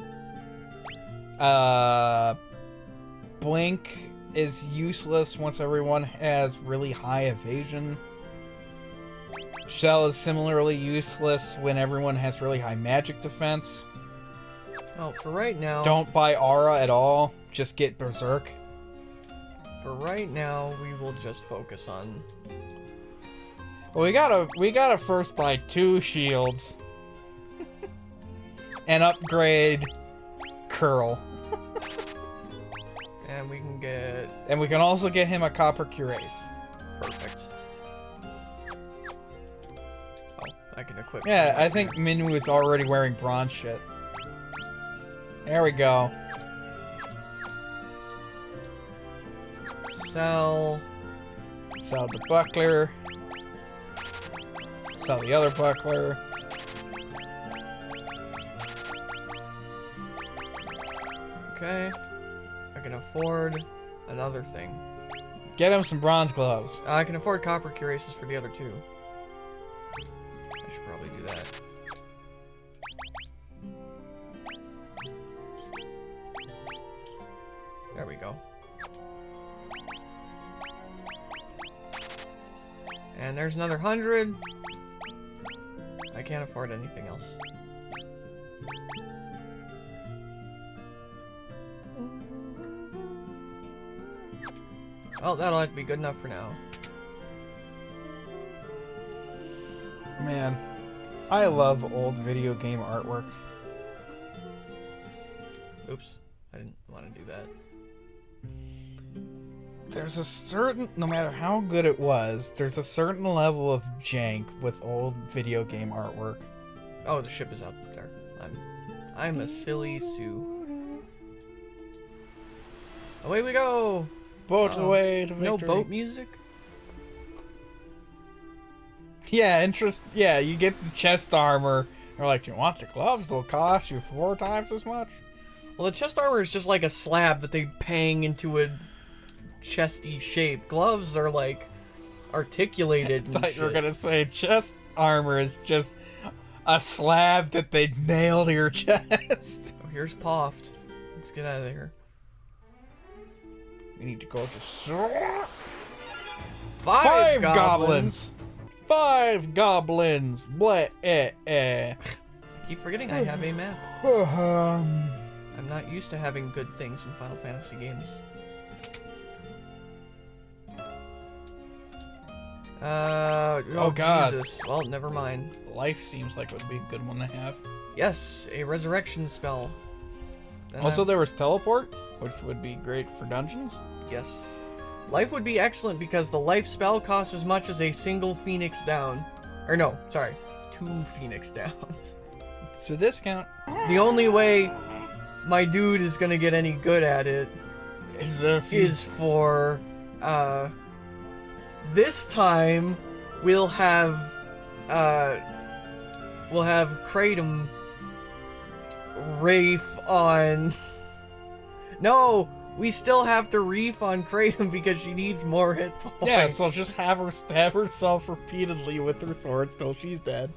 Uh, blink is useless once everyone has really high evasion. Shell is similarly useless when everyone has really high magic defense. Oh, for right now. Don't buy aura at all. Just get berserk. For right now, we will just focus on. Well, we gotta we gotta first buy two shields and upgrade Curl, And we can get. and we can also get him a copper cuirass. Perfect. Oh, I can equip. Yeah, I think Minwu is already wearing bronze shit. There we go. Sell. Sell the buckler. Sell the other buckler. Okay. I can afford another thing. Get him some bronze gloves. Uh, I can afford copper cuirasses for the other two. I should probably do that. There we go. And there's another hundred. I can't afford anything else. Oh, that'll have to be good enough for now. Man, I love old video game artwork. Oops, I didn't want to do that. There's a certain, no matter how good it was, there's a certain level of jank with old video game artwork. Oh, the ship is out there. I'm, I'm a silly Sue. Away we go! Boat Uh-oh. away to No boat music? Yeah, interest. Yeah, you get the chest armor. They're like, "Do you want the gloves? They'll cost you four times as much." Well, the chest armor is just like a slab that they pang into a chesty shape. Gloves are like articulated. and thought you were gonna say chest armor is just a slab that they nail to your chest. Oh, here's Poft. Let's get out of there. We need to go to Five, five goblins. goblins. Five goblins. Blah, eh, eh. I keep forgetting I have a map. Um, I'm not used to having good things in Final Fantasy games. Uh, oh, Oh, God. Jesus. Well, never mind. life seems like it would be a good one to have. Yes, a resurrection spell. Then Also, I'm- there was teleport, which would be great for dungeons. Yes. Life would be excellent because the life spell costs as much as a single phoenix down. Or no, sorry, two phoenix downs. It's a discount. The only way my dude is gonna get any good at it Is is for uh this time we'll have uh we'll have Kratom Rafe on No, we still have to reef on Kratom because she needs more hit points. Yeah, so just have her stab herself repeatedly with her sword till she's dead.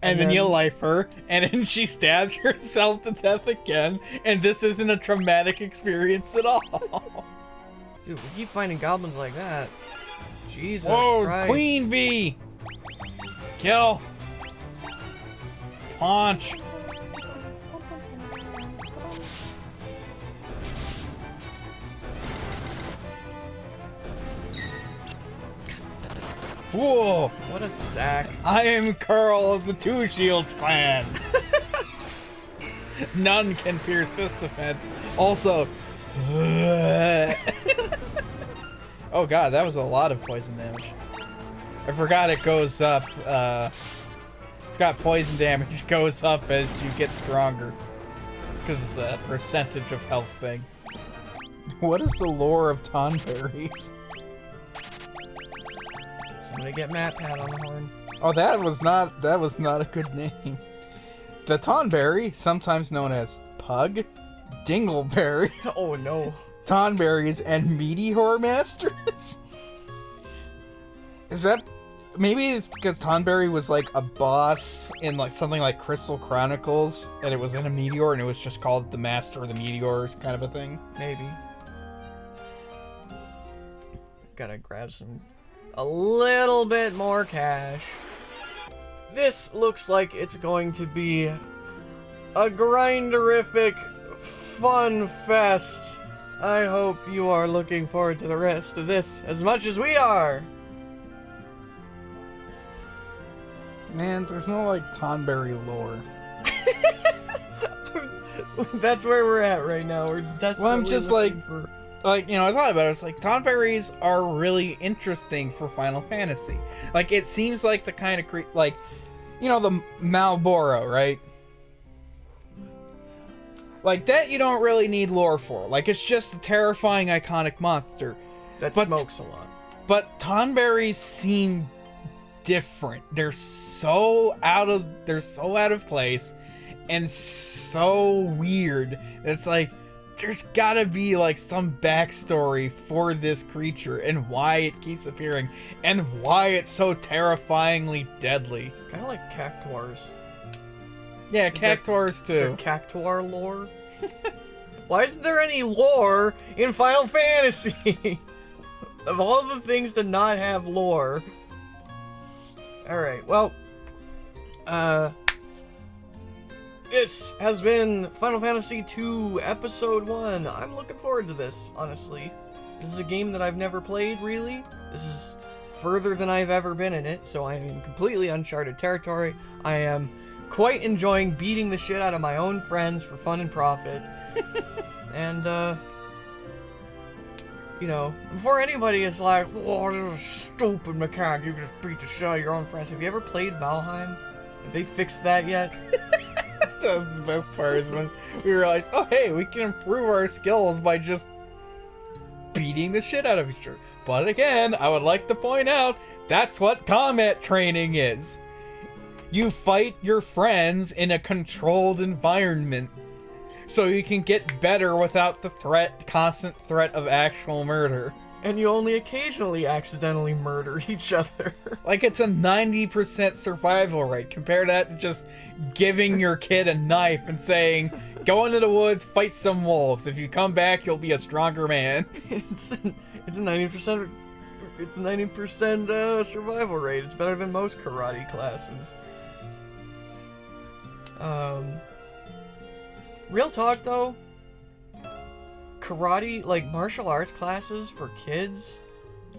And, And then, then- you life her, and then she stabs herself to death again, and this isn't a traumatic experience at all. Dude, we keep finding goblins like that. Jesus Whoa, Christ. Queen Bee! Kill! Punch! Fool! What a sack. I am Curl of the Two Shields clan. None can pierce this defense. Also, oh god, that was a lot of poison damage. I forgot it goes up. Uh, forgot poison damage goes up as you get stronger because it's a percentage of health thing. What is the lore of Tonberries? Somebody get MatPat on the horn. Oh, that was not that was not a good name. The Tonberry, sometimes known as Pug, Dingleberry, Oh no. Tonberries, and Meteor Masters. Is that maybe it's because Tonberry was like a boss in like something like Crystal Chronicles, and it was in a meteor, and it was just called the Master of the Meteors, kind of a thing. Maybe. Gotta grab some. A little bit more cash. This looks like it's going to be a grinderific fun fest. I hope you are looking forward to the rest of this as much as we are. Man, there's no like Tonberry lore. That's where we're at right now. We're desperately Well, I'm just like- for like you know i thought about it it's like tonberries are really interesting for final fantasy. Like it seems like the kind of cre- like you know the malboro right? Like that you don't really need lore for. Like it's just a terrifying iconic monster. That but- smokes a lot. but tonberries seem different. They're so out of they're so out of place and so weird. It's like there's gotta be like some backstory for this creature and why it keeps appearing and why it's so terrifyingly deadly Kind of like cactuars. yeah Is there- cactuars Is there too cactuar lore? Why isn't there any lore in Final Fantasy? of all the things to not have lore. Alright, well. Uh. This has been Final Fantasy II Episode 1. I'm looking forward to this, honestly. This is a game that I've never played, really. This is further than I've ever been in it, so I am in completely uncharted territory. I am quite enjoying beating the shit out of my own friends for fun and profit. and, uh, you know, before anybody is like, oh, this is a stupid mechanic, you just beat the shit out of your own friends. Have you ever played Valheim? Have they fixed that yet? that was the best part is when we realized, oh hey, we can improve our skills by just beating the shit out of each other. But again, I would like to point out that's what combat training is. You fight your friends in a controlled environment so you can get better without the threat, constant threat of actual murder. And you only occasionally accidentally murder each other. Like it's a 90% survival rate. Compare that to just giving your kid a knife and saying, "Go into the woods, fight some wolves. If you come back, you'll be a stronger man." it's it's a ninety percent it's ninety percent uh, survival rate. It's better than most karate classes. Um, real talk though, karate like martial arts classes for kids,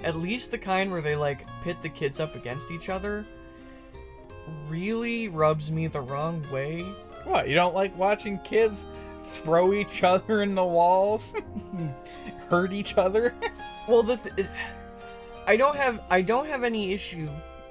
at least the kind where they like pit the kids up against each other, really rubs me the wrong way. What? You don't like watching kids throw each other in the walls, hurt each other? Well, the th- I don't have I don't have any issue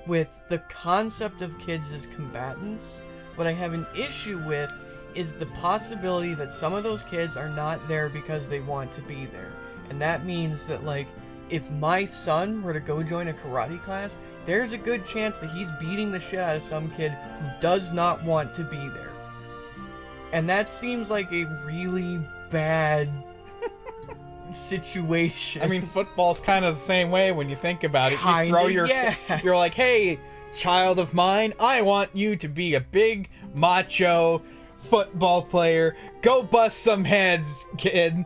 with the concept of kids as combatants. What I have an issue with is the possibility that some of those kids are not there because they want to be there. And that means that like if my son were to go join a karate class, there's a good chance that he's beating the shit out of some kid who does not want to be there. And that seems like a really bad situation. I mean, football's kind of the same way when you think about it. You Kinda, throw your, yeah. you're like, "Hey, child of mine, I want you to be a big macho football player. Go bust some heads, kid."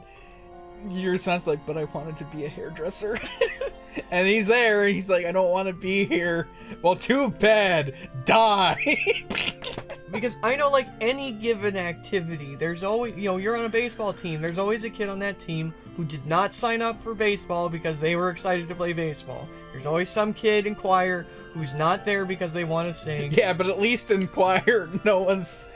Your son's like, "But I wanted to be a hairdresser." and he's there, and he's like, "I don't want to be here." Well, too bad. Die. Because I know, like any given activity, there's always, you know, you're on a baseball team. There's always a kid on that team who did not sign up for baseball because they were excited to play baseball. There's always some kid in choir who's not there because they want to sing. Yeah, but at least in choir, no one's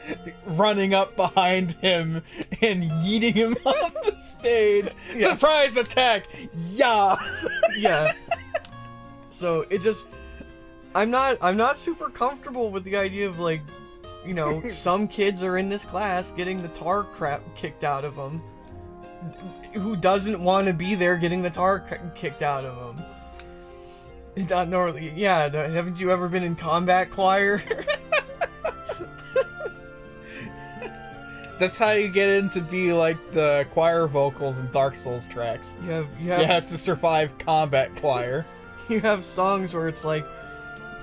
running up behind him and yeeting him off the stage. Yeah. Surprise attack! Yeah. yeah. So it just, I'm not, I'm not super comfortable with the idea of like, you know, some kids are in this class getting the tar crap kicked out of them. Who doesn't want to be there getting the tar kicked out of them? Not normally, yeah. Haven't you ever been in combat choir? That's how you get in to be like the choir vocals in Dark Souls tracks. you have, you have, You have to survive combat choir. you have songs where it's like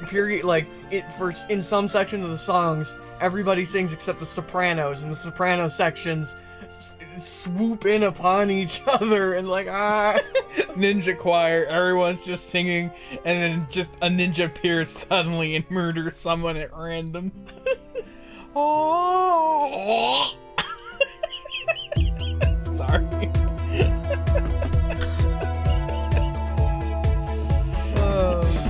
period like it for in some sections of the songs everybody sings except the sopranos, and the soprano sections swoop in upon each other and like ah ninja choir. Everyone's just singing and then just a ninja appears suddenly and murders someone at random. Oh sorry. Oh.